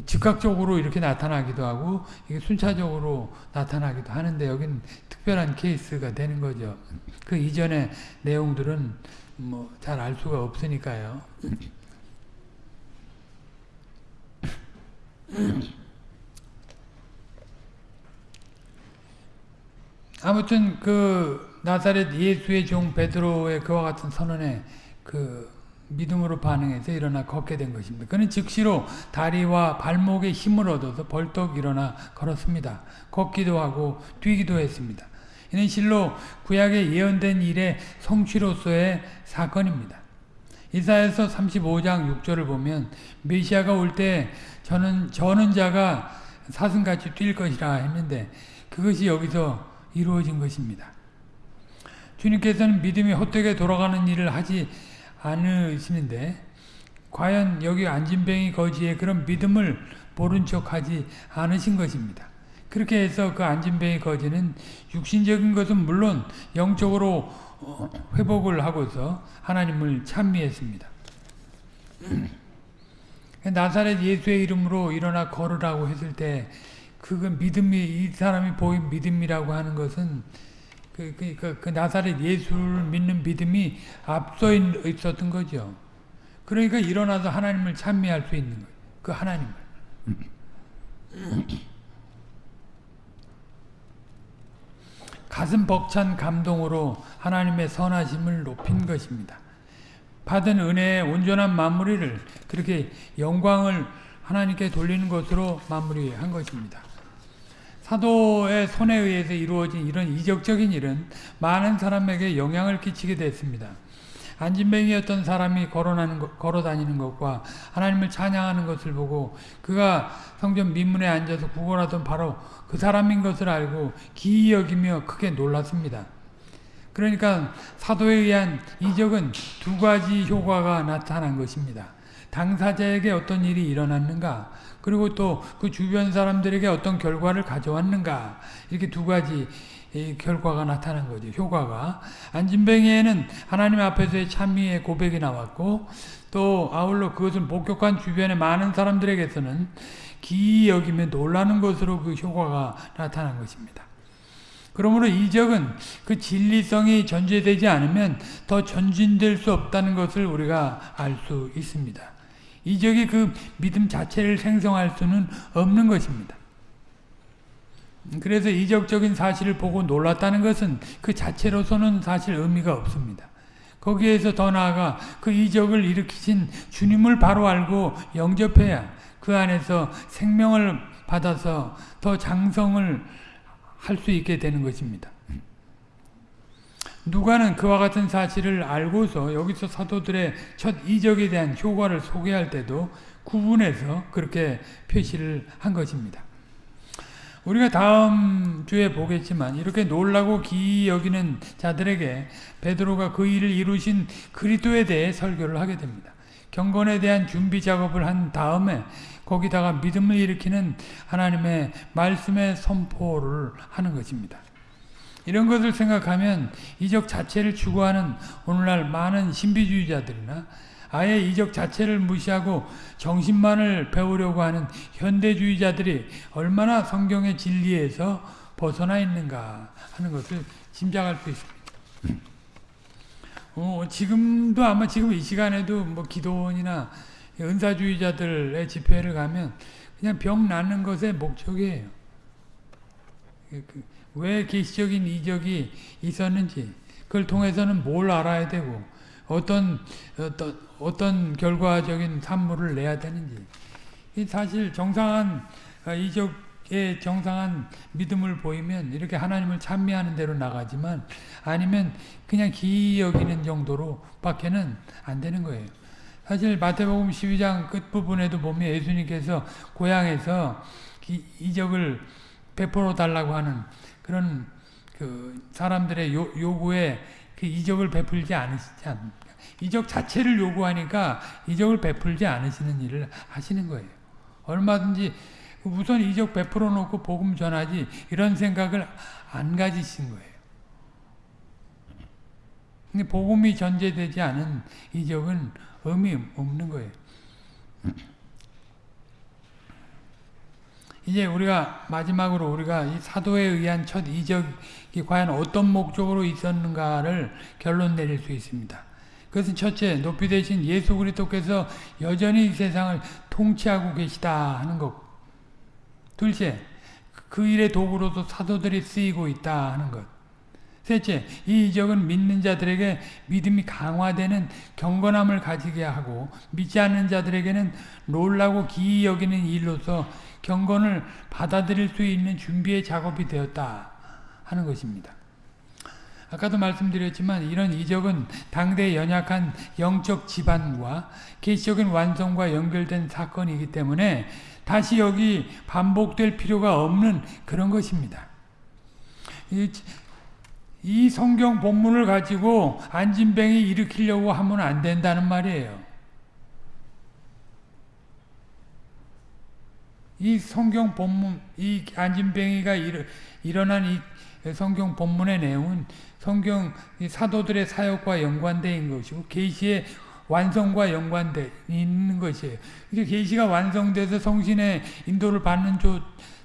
즉각적으로 이렇게 나타나기도 하고 이게 순차적으로 나타나기도 하는데 여긴 특별한 케이스가 되는 거죠. 그 이전의 내용들은 뭐 잘 알 수가 없으니까요. 아무튼 그 나사렛 예수의 종 베드로의 그와 같은 선언에 그 믿음으로 반응해서 일어나 걷게 된 것입니다. 그는 즉시로 다리와 발목에 힘을 얻어서 벌떡 일어나 걸었습니다. 걷기도 하고 뛰기도 했습니다. 이는 실로 구약에 예언된 일의 성취로서의 사건입니다. 이사에서 35장 6절을 보면 메시아가 올 때 저는 저는 자가 사슴같이 뛸 것이라 했는데 그것이 여기서 이루어진 것입니다. 주님께서는 믿음이 헛되게 돌아가는 일을 하지 않으시는데 과연 여기 안진뱅이 거지의 그런 믿음을 모른 척하지 않으신 것입니다. 그렇게 해서 그 안진뱅이 거지는 육신적인 것은 물론 영적으로 어, 회복을 하고서 하나님을 찬미했습니다. 나사렛 예수의 이름으로 일어나 걸으라고 했을 때 그건 믿음이 이 사람이 보인 믿음이라고 하는 것은 그, 그, 그, 그 나사렛 예수를 믿는 믿음이 앞서 있었던 거죠. 그러니까 일어나서 하나님을 찬미할 수 있는 거예요. 그 하나님을. 가슴 벅찬 감동으로 하나님의 선하심을 높인 것입니다. 받은 은혜의 온전한 마무리를 그렇게 영광을 하나님께 돌리는 것으로 마무리한 것입니다. 사도의 손에 의해서 이루어진 이런 이적적인 일은 많은 사람에게 영향을 끼치게 됐습니다. 안진뱅이였던 사람이 걸어나는 것, 걸어다니는 것과 하나님을 찬양하는 것을 보고 그가 성전 민문에 앉아서 구걸하던 바로 그 사람인 것을 알고 기이 여기며 크게 놀랐습니다. 그러니까 사도에 의한 이적은 두 가지 효과가 나타난 것입니다. 당사자에게 어떤 일이 일어났는가 그리고 또 그 주변 사람들에게 어떤 결과를 가져왔는가 이렇게 두 가지 결과가 나타난 거죠. 효과가 안진뱅이에는 하나님 앞에서의 찬미의 고백이 나왔고 또 아울러 그것을 목격한 주변의 많은 사람들에게서는 기이 여기며 놀라는 것으로 그 효과가 나타난 것입니다. 그러므로 이적은 그 진리성이 전제되지 않으면 더 전진될 수 없다는 것을 우리가 알 수 있습니다. 이적이 그 믿음 자체를 생성할 수는 없는 것입니다. 그래서 이적적인 사실을 보고 놀랐다는 것은 그 자체로서는 사실 의미가 없습니다. 거기에서 더 나아가 그 이적을 일으키신 주님을 바로 알고 영접해야 그 안에서 생명을 받아서 더 장성을 할 수 있게 되는 것입니다. 누가는 그와 같은 사실을 알고서 여기서 사도들의 첫 이적에 대한 효과를 소개할 때도 구분해서 그렇게 표시를 한 것입니다. 우리가 다음 주에 보겠지만 이렇게 놀라고 기이 여기는 자들에게 베드로가 그 일을 이루신 그리스도에 대해 설교를 하게 됩니다. 경건에 대한 준비 작업을 한 다음에 거기다가 믿음을 일으키는 하나님의 말씀의 선포를 하는 것입니다. 이런 것을 생각하면 이적 자체를 추구하는 오늘날 많은 신비주의자들이나 아예 이적 자체를 무시하고 정신만을 배우려고 하는 현대주의자들이 얼마나 성경의 진리에서 벗어나 있는가 하는 것을 짐작할 수 있습니다. 어, 지금도 아마 지금 이 시간에도 뭐 기도원이나 은사주의자들의 집회를 가면 그냥 병 낫는 것의 목적이에요. 그, 그, 왜 계시적인 이적이 있었는지 그걸 통해서는 뭘 알아야 되고 어떤 어떤 어떤 결과적인 산물을 내야 되는지 사실 정상한 어, 이적의 정상한 믿음을 보이면 이렇게 하나님을 찬미하는 대로 나가지만 아니면 그냥 기이 여기는 정도로 밖에는 안 되는 거예요. 사실 마태복음 12장 끝부분에도 보면 예수님께서 고향에서 이적을 베풀어 달라고 하는 그런 그 사람들의 요, 요구에 그 이적을 베풀지 않으시지 않습니까? 이적 자체를 요구하니까 이적을 베풀지 않으시는 일을 하시는 거예요. 얼마든지 우선 이적 베풀어 놓고 복음 전하지 이런 생각을 안 가지신 거예요. 근데 복음이 전제되지 않은 이적은 의미 없는 거예요. 이제 우리가 마지막으로 우리가 이 사도에 의한 첫 이적이 과연 어떤 목적으로 있었는가를 결론 내릴 수 있습니다. 그것은 첫째, 높이 되신 예수 그리스도께서 여전히 이 세상을 통치하고 계시다 하는 것. 둘째, 그 일의 도구로도 사도들이 쓰이고 있다 하는 것. 셋째, 이 이적은 믿는 자들에게 믿음이 강화되는 경건함을 가지게 하고 믿지 않는 자들에게는 놀라고 기이 여기는 일로서 경건을 받아들일 수 있는 준비의 작업이 되었다 하는 것입니다. 아까도 말씀드렸지만 이런 이적은 당대의 연약한 영적 지반과 계시적인 완성과 연결된 사건이기 때문에 다시 여기 반복될 필요가 없는 그런 것입니다. 이, 이 성경 본문을 가지고 안진뱅이 일으키려고 하면 안 된다는 말이에요. 이 성경 본문, 이 안진뱅이가 일, 일어난 이 성경 본문의 내용은 성경 사도들의 사역과 있는 것이고 계시의 완성과 연관되어 있는 것이에요. 이게 계시가 완성돼서 성신의 인도를 받는 조,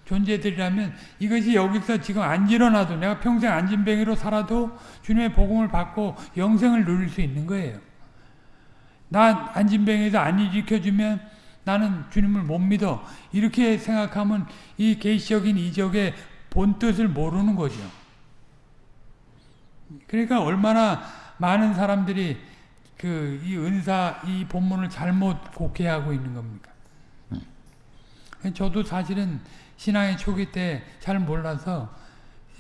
존재들이라면 이것이 여기서 지금 안 일어나도 내가 평생 안진뱅이로 살아도 주님의 복음을 받고 영생을 누릴 수 있는 거예요. 나 안진뱅이에서 안 일으켜주면 나는 주님을 못 믿어. 이렇게 생각하면 이 계시적인 이적의 본 뜻을 모르는 거죠. 그러니까 얼마나 많은 사람들이 그 이 은사 이 본문을 잘못 곡해하고 있는 겁니까? 저도 사실은 신앙의 초기 때 잘 몰라서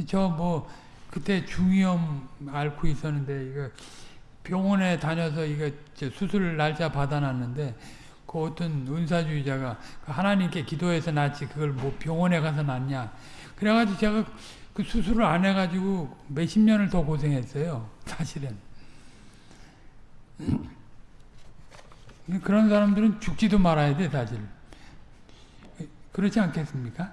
저 뭐 그때 중이염 앓고 있었는데 이거 병원에 다녀서 이거 수술 날짜 받아놨는데 그 어떤 은사주의자가 그 하나님께 기도해서 낫지 그걸 뭐 병원에 가서 낫냐. 그래가지고 제가 그 수술을 안 해가지고 몇십 년을 더 고생했어요 사실은. 그런 사람들은 죽지도 말아야 돼 사실. 그렇지 않겠습니까?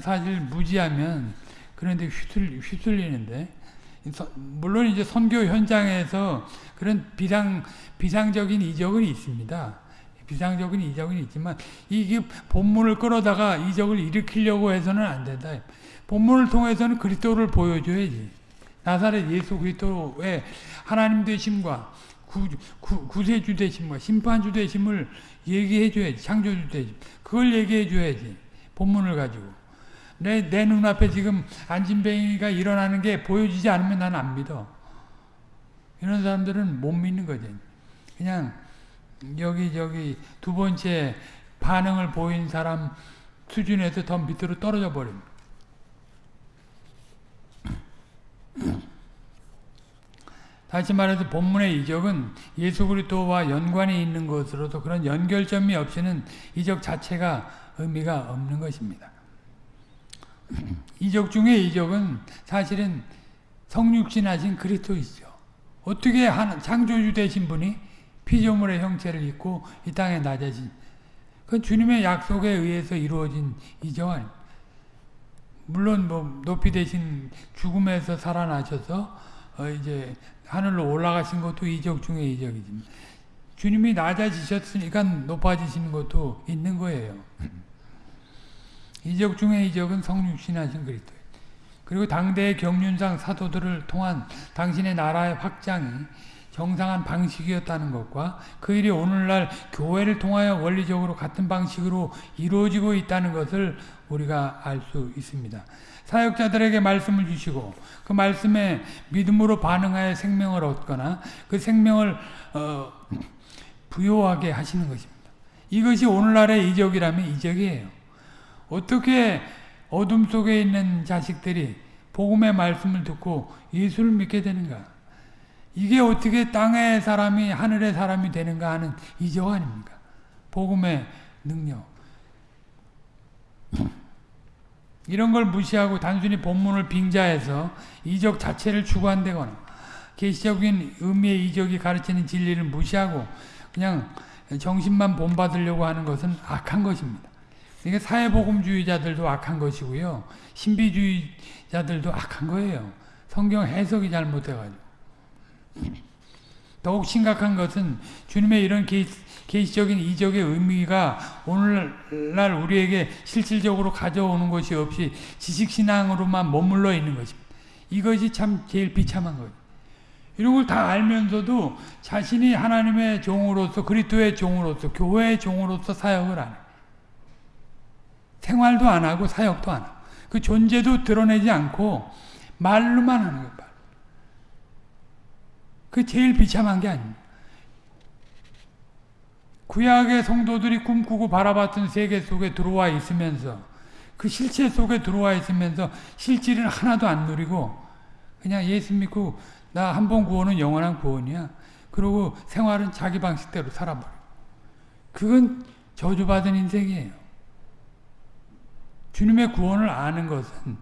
사실 무지하면 그런데 휘둘, 휘둘리는데 물론 이제 선교 현장에서 그런 비상 비상적인 이적은 있습니다. 비상적인 이적은 있지만 이게 본문을 끌어다가 이적을 일으키려고 해서는 안 된다. 본문을 통해서는 그리스도를 보여줘야지. 나사렛 예수 그리스도의 하나님 되심과 구, 구, 구세주 되심과 심판주 되심을 얘기해 줘야지. 창조주 되심. 그걸 얘기해 줘야지. 본문을 가지고. 내, 내 눈앞에 지금 안진뱅이가 일어나는 게 보여지지 않으면 나는 안 믿어. 이런 사람들은 못 믿는 거지. 그냥 여기 저기 두 번째 반응을 보인 사람 수준에서 더 밑으로 떨어져 버립니다. 다시 말해서 본문의 이적은 예수 그리스도와 연관이 있는 것으로도 그런 연결점이 없이는 이적 자체가 의미가 없는 것입니다. 이적 중에 이적은 사실은 성육신하신 그리스도이죠. 어떻게 한 창조주 되신 분이 피조물의 형체를 입고 이 땅에 낮아진 그 주님의 약속에 의해서 이루어진 아닙니다. 물론 뭐 높이 되신 죽음에서 살아나셔서 어 이제 하늘로 올라가신 것도 이적 중에 이적이지. 주님이 낮아지셨으니까 높아지시는 것도 있는 거예요. 이적 중에 이적은 성육신하신 그리스도. 그리고 당대의 경륜상 사도들을 통한 당신의 나라의 확장이 정상한 방식이었다는 것과 그 일이 오늘날 교회를 통하여 원리적으로 같은 방식으로 이루어지고 있다는 것을 우리가 알 수 있습니다. 사역자들에게 말씀을 주시고 그 말씀에 믿음으로 반응하여 생명을 얻거나 그 생명을 어, 부요하게 하시는 것입니다. 이것이 오늘날의 이적이라면 이적이에요. 어떻게 어둠 속에 있는 자식들이 복음의 말씀을 듣고 예수를 믿게 되는가? 이게 어떻게 땅의 사람이 하늘의 사람이 되는가 하는 이적 아닙니까? 복음의 능력. 이런 걸 무시하고 단순히 본문을 빙자해서 이적 자체를 추구한다거나 계시적인 의미의 이적이 가르치는 진리를 무시하고 그냥 정신만 본받으려고 하는 것은 악한 것입니다. 그러니까 사회복음주의자들도 악한 것이고요. 신비주의자들도 악한 거예요. 성경 해석이 잘못돼가지고. 더욱 심각한 것은 주님의 이런 계시적인 이적의 의미가 오늘날 우리에게 실질적으로 가져오는 것이 없이 지식신앙으로만 머물러 있는 것입니다. 이것이 참 제일 비참한 거예요. 이런 걸 다 알면서도 자신이 하나님의 종으로서 그리스도의 종으로서 교회의 종으로서 사역을 안 해요. 생활도 안 하고 사역도 안 하고 그 존재도 드러내지 않고 말로만 하는 거예요. 그 제일 비참한 게 아닙니다. 구약의 성도들이 꿈꾸고 바라봤던 세계 속에 들어와 있으면서 그 실체 속에 들어와 있으면서 실질을 하나도 안 누리고 그냥 예수 믿고 나 한 번 구원은 영원한 구원이야. 그리고 생활은 자기 방식대로 살아버려. 그건 저주받은 인생이에요. 주님의 구원을 아는 것은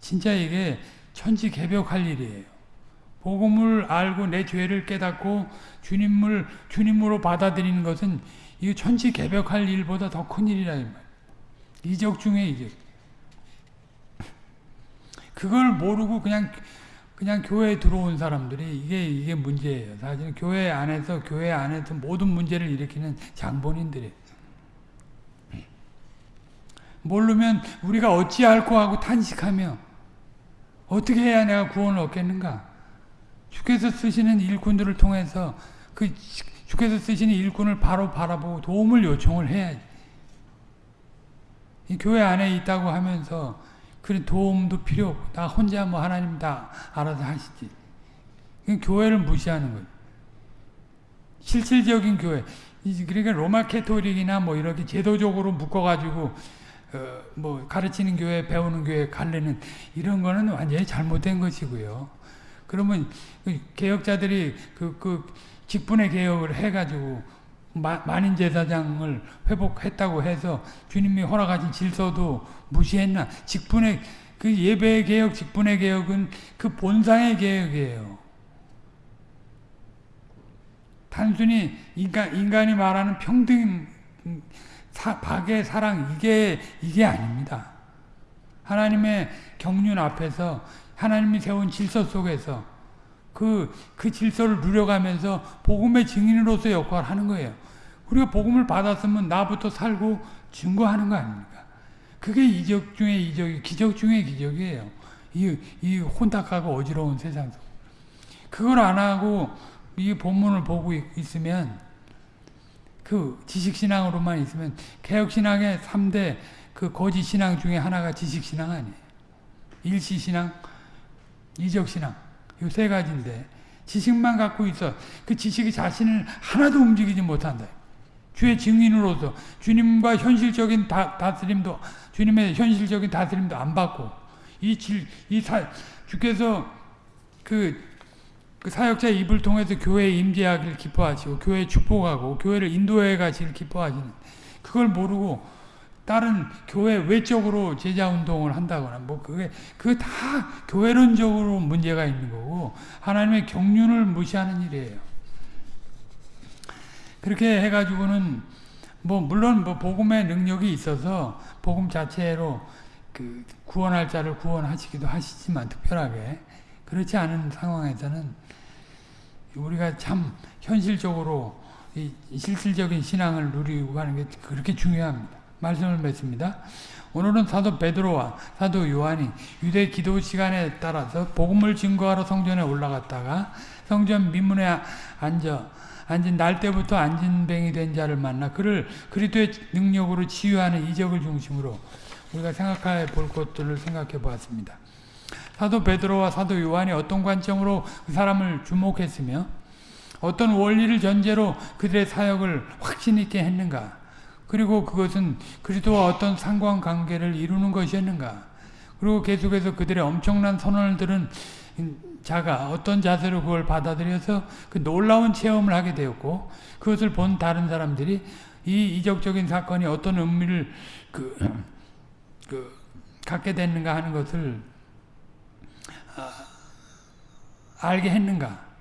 진짜 이게 천지 개벽할 일이에요. 복음을 알고 내 죄를 깨닫고 주님을 주님으로 받아들이는 것은 이거 천지 개벽할 일보다 더 큰 일이라 이 말. 이적 중에 이적. 그걸 모르고 그냥 그냥 교회에 들어온 사람들이 이게 이게 문제예요. 사실은 교회 안에서 교회 안에서 모든 문제를 일으키는 장본인들이 모르면 우리가 어찌할꼬 하고 탄식하며 어떻게 해야 내가 구원을 얻겠는가? 주께서 쓰시는 일꾼들을 통해서 그 주께서 쓰시는 일꾼을 바로 바라보고 도움을 요청을 해야지. 이 교회 안에 있다고 하면서 그 도움도 필요 없고 나 혼자 뭐 하나님 다 알아서 하시지. 교회를 무시하는 거예요. 실질적인 교회. 그러니까 로마 캐토릭이나 뭐 이렇게 제도적으로 묶어가지고 어, 뭐 가르치는 교회, 배우는 교회 갈래는 이런 거는 완전히 잘못된 것이고요. 그러면 그 개혁자들이 그, 그 직분의 개혁을 해가지고 만인 제사장을 회복했다고 해서 주님이 허락하신 질서도 무시했나? 직분의 그 예배 개혁, 직분의 개혁은 그 본상의 개혁이에요. 단순히 인간 인간이 말하는 평등, 사, 박의 사랑 이게 이게 아닙니다. 하나님의 경륜 앞에서 하나님이 세운 질서 속에서 그, 그 질서를 누려가면서 복음의 증인으로서 역할을 하는 거예요. 우리가 복음을 받았으면 나부터 살고 증거하는 거 아닙니까? 그게 이적 중에 이적이, 기적 중에 기적이에요. 이, 이 혼탁하고 어지러운 세상 속. 그걸 안 하고 이 본문을 보고 있으면 그 지식신앙으로만 있으면 개혁신앙의 3대 그 거짓신앙 중에 하나가 지식신앙 아니에요. 일시신앙, 이적신앙. 이 세 가지인데 지식만 갖고 있어. 그 지식이 자신을 하나도 움직이지 못한다. 주의 증인으로서 주님과 현실적인 다, 다스림도 주님의 현실적인 다스림도 안 받고 이 질, 이 사, 주께서 그, 그 사역자 입을 통해서 교회에 임재하기를 기뻐하시고 교회에 축복하고 교회를 인도해 가시길 기뻐하시는 그걸 모르고 다른 교회 외적으로 제자 운동을 한다거나 뭐 그게 그게 다 교회론적으로 문제가 있는 거고 하나님의 경륜을 무시하는 일이에요. 그렇게 해가지고는 뭐 물론 뭐 복음의 능력이 있어서 복음 자체로 그 구원할 자를 구원하시기도 하시지만 특별하게 그렇지 않은 상황에서는 우리가 참 현실적으로 이 실질적인 신앙을 누리고 가는 게 그렇게 중요합니다. 말씀을 맺습니다. 오늘은 사도 베드로와 사도 요한이 유대 기도 시간에 따라서 복음을 증거하러 성전에 올라갔다가 성전 민문에 앉아 앉은 날 때부터 안진뱅이 된 자를 만나 그를 그리스도의 능력으로 치유하는 이적을 중심으로 우리가 생각해 볼 것들을 생각해 보았습니다. 사도 베드로와 사도 요한이 어떤 관점으로 그 사람을 주목했으며 어떤 원리를 전제로 그들의 사역을 확신 있게 했는가? 그리고 그것은 그리스도와 어떤 상관관계를 이루는 것이었는가? 그리고 계속해서 그들의 엄청난 선언을 들은 자가 어떤 자세로 그걸 받아들여서 그 놀라운 체험을 하게 되었고 그것을 본 다른 사람들이 이 이적적인 사건이 어떤 의미를 그, 그 갖게 됐는가 하는 것을 아, 알게 했는가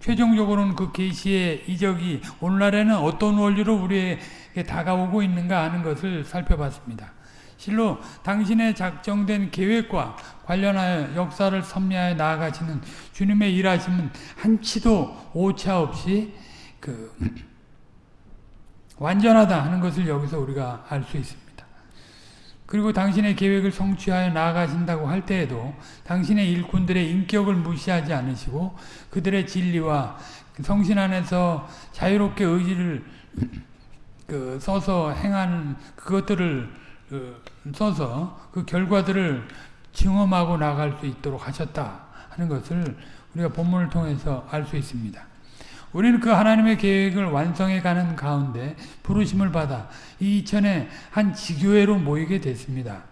최종적으로는 그 계시의 이적이 오늘날에는 어떤 원리로 우리에게 다가오고 있는가 하는 것을 살펴봤습니다. 실로 당신의 작정된 계획과 관련하여 역사를 섭리하여 나아가시는 주님의 일하심은 한치도 오차 없이 그 완전하다 하는 것을 여기서 우리가 알 수 있습니다. 그리고 당신의 계획을 성취하여 나아가신다고 할 때에도 당신의 일꾼들의 인격을 무시하지 않으시고 그들의 진리와 성신 안에서 자유롭게 의지를 그 써서 행하는 그것들을 그 써서 그 결과들을 증험하고 나갈 수 있도록 하셨다 하는 것을 우리가 본문을 통해서 알 수 있습니다. 우리는 그 하나님의 계획을 완성해 가는 가운데 부르심을 받아 이 이천에 한 지교회로 모이게 됐습니다.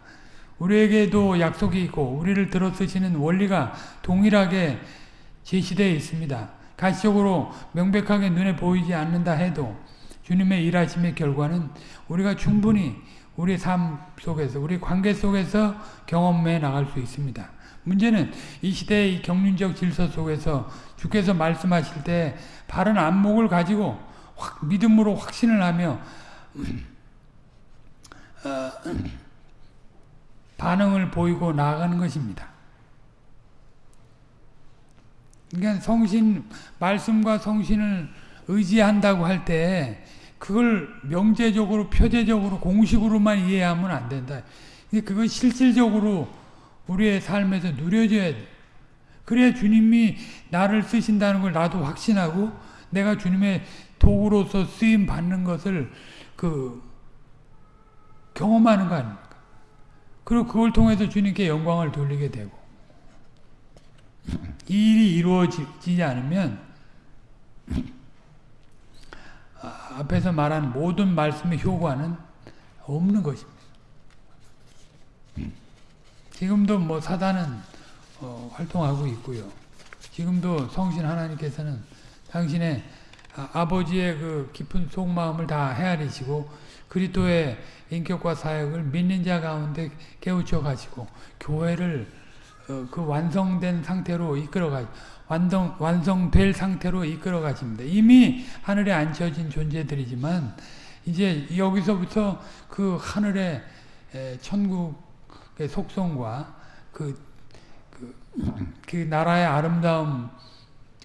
우리에게도 약속이 있고 우리를 들어 쓰시는 원리가 동일하게 제시되어 있습니다. 가시적으로 명백하게 눈에 보이지 않는다 해도 주님의 일하심의 결과는 우리가 충분히 우리 삶 속에서 우리 관계 속에서 경험해 나갈 수 있습니다. 문제는 이 시대의 이 경륜적 질서 속에서 주께서 말씀하실 때 바른 안목을 가지고 확, 믿음으로 확신을 하며 어, 반응을 보이고 나아가는 것입니다. 그러니까 성신 말씀과 성신을 의지한다고 할 때 그걸 명제적으로 표제적으로 공식으로만 이해하면 안 된다. 그건 실질적으로 우리의 삶에서 누려져야 돼. 그래야 주님이 나를 쓰신다는 걸 나도 확신하고 내가 주님의 도구로서 쓰임 받는 것을 그 경험하는 거 아닙니까? 그리고 그걸 통해서 주님께 영광을 돌리게 되고 이 일이 이루어지지 않으면 아, 앞에서 말한 모든 말씀의 효과는 없는 것입니다. 지금도 뭐 사단은 어, 활동하고 있고요. 지금도 성신 하나님께서는 당신의 아, 버지의그 깊은 속마음을 다 헤아리시고 그리스도의 인격과 사역을 믿는 자 가운데 깨우쳐 가지고 교회를 어, 그 완성된 상태로 이끌어 가 완성 완성될 상태로 이끌어 가십니다. 이미 하늘에 앉혀진 존재들이지만 이제 여기서부터 그 하늘의 에, 천국의 속성과 그, 그, 그 나라의 아름다움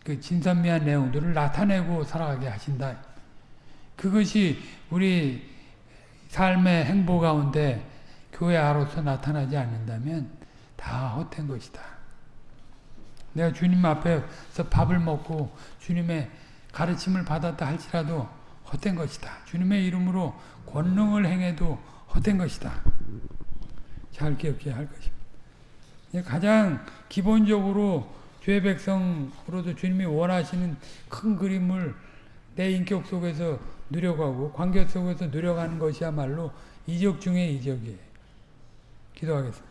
그 진선미한 내용들을 나타내고 살아가게 하신다. 그것이 우리 삶의 행보 가운데 교회 아로서 나타나지 않는다면 다 헛된 것이다. 내가 주님 앞에서 밥을 먹고 주님의 가르침을 받았다 할지라도 헛된 것이다. 주님의 이름으로 권능을 행해도 헛된 것이다. 잘 기억해야 할 것입니다. 가장 기본적으로 죄 백성으로도 주님이 원하시는 큰 그림을 내 인격 속에서 누려가고 관계 속에서 누려가는 것이야말로 이적 중의 이적이에요. 기도하겠습니다.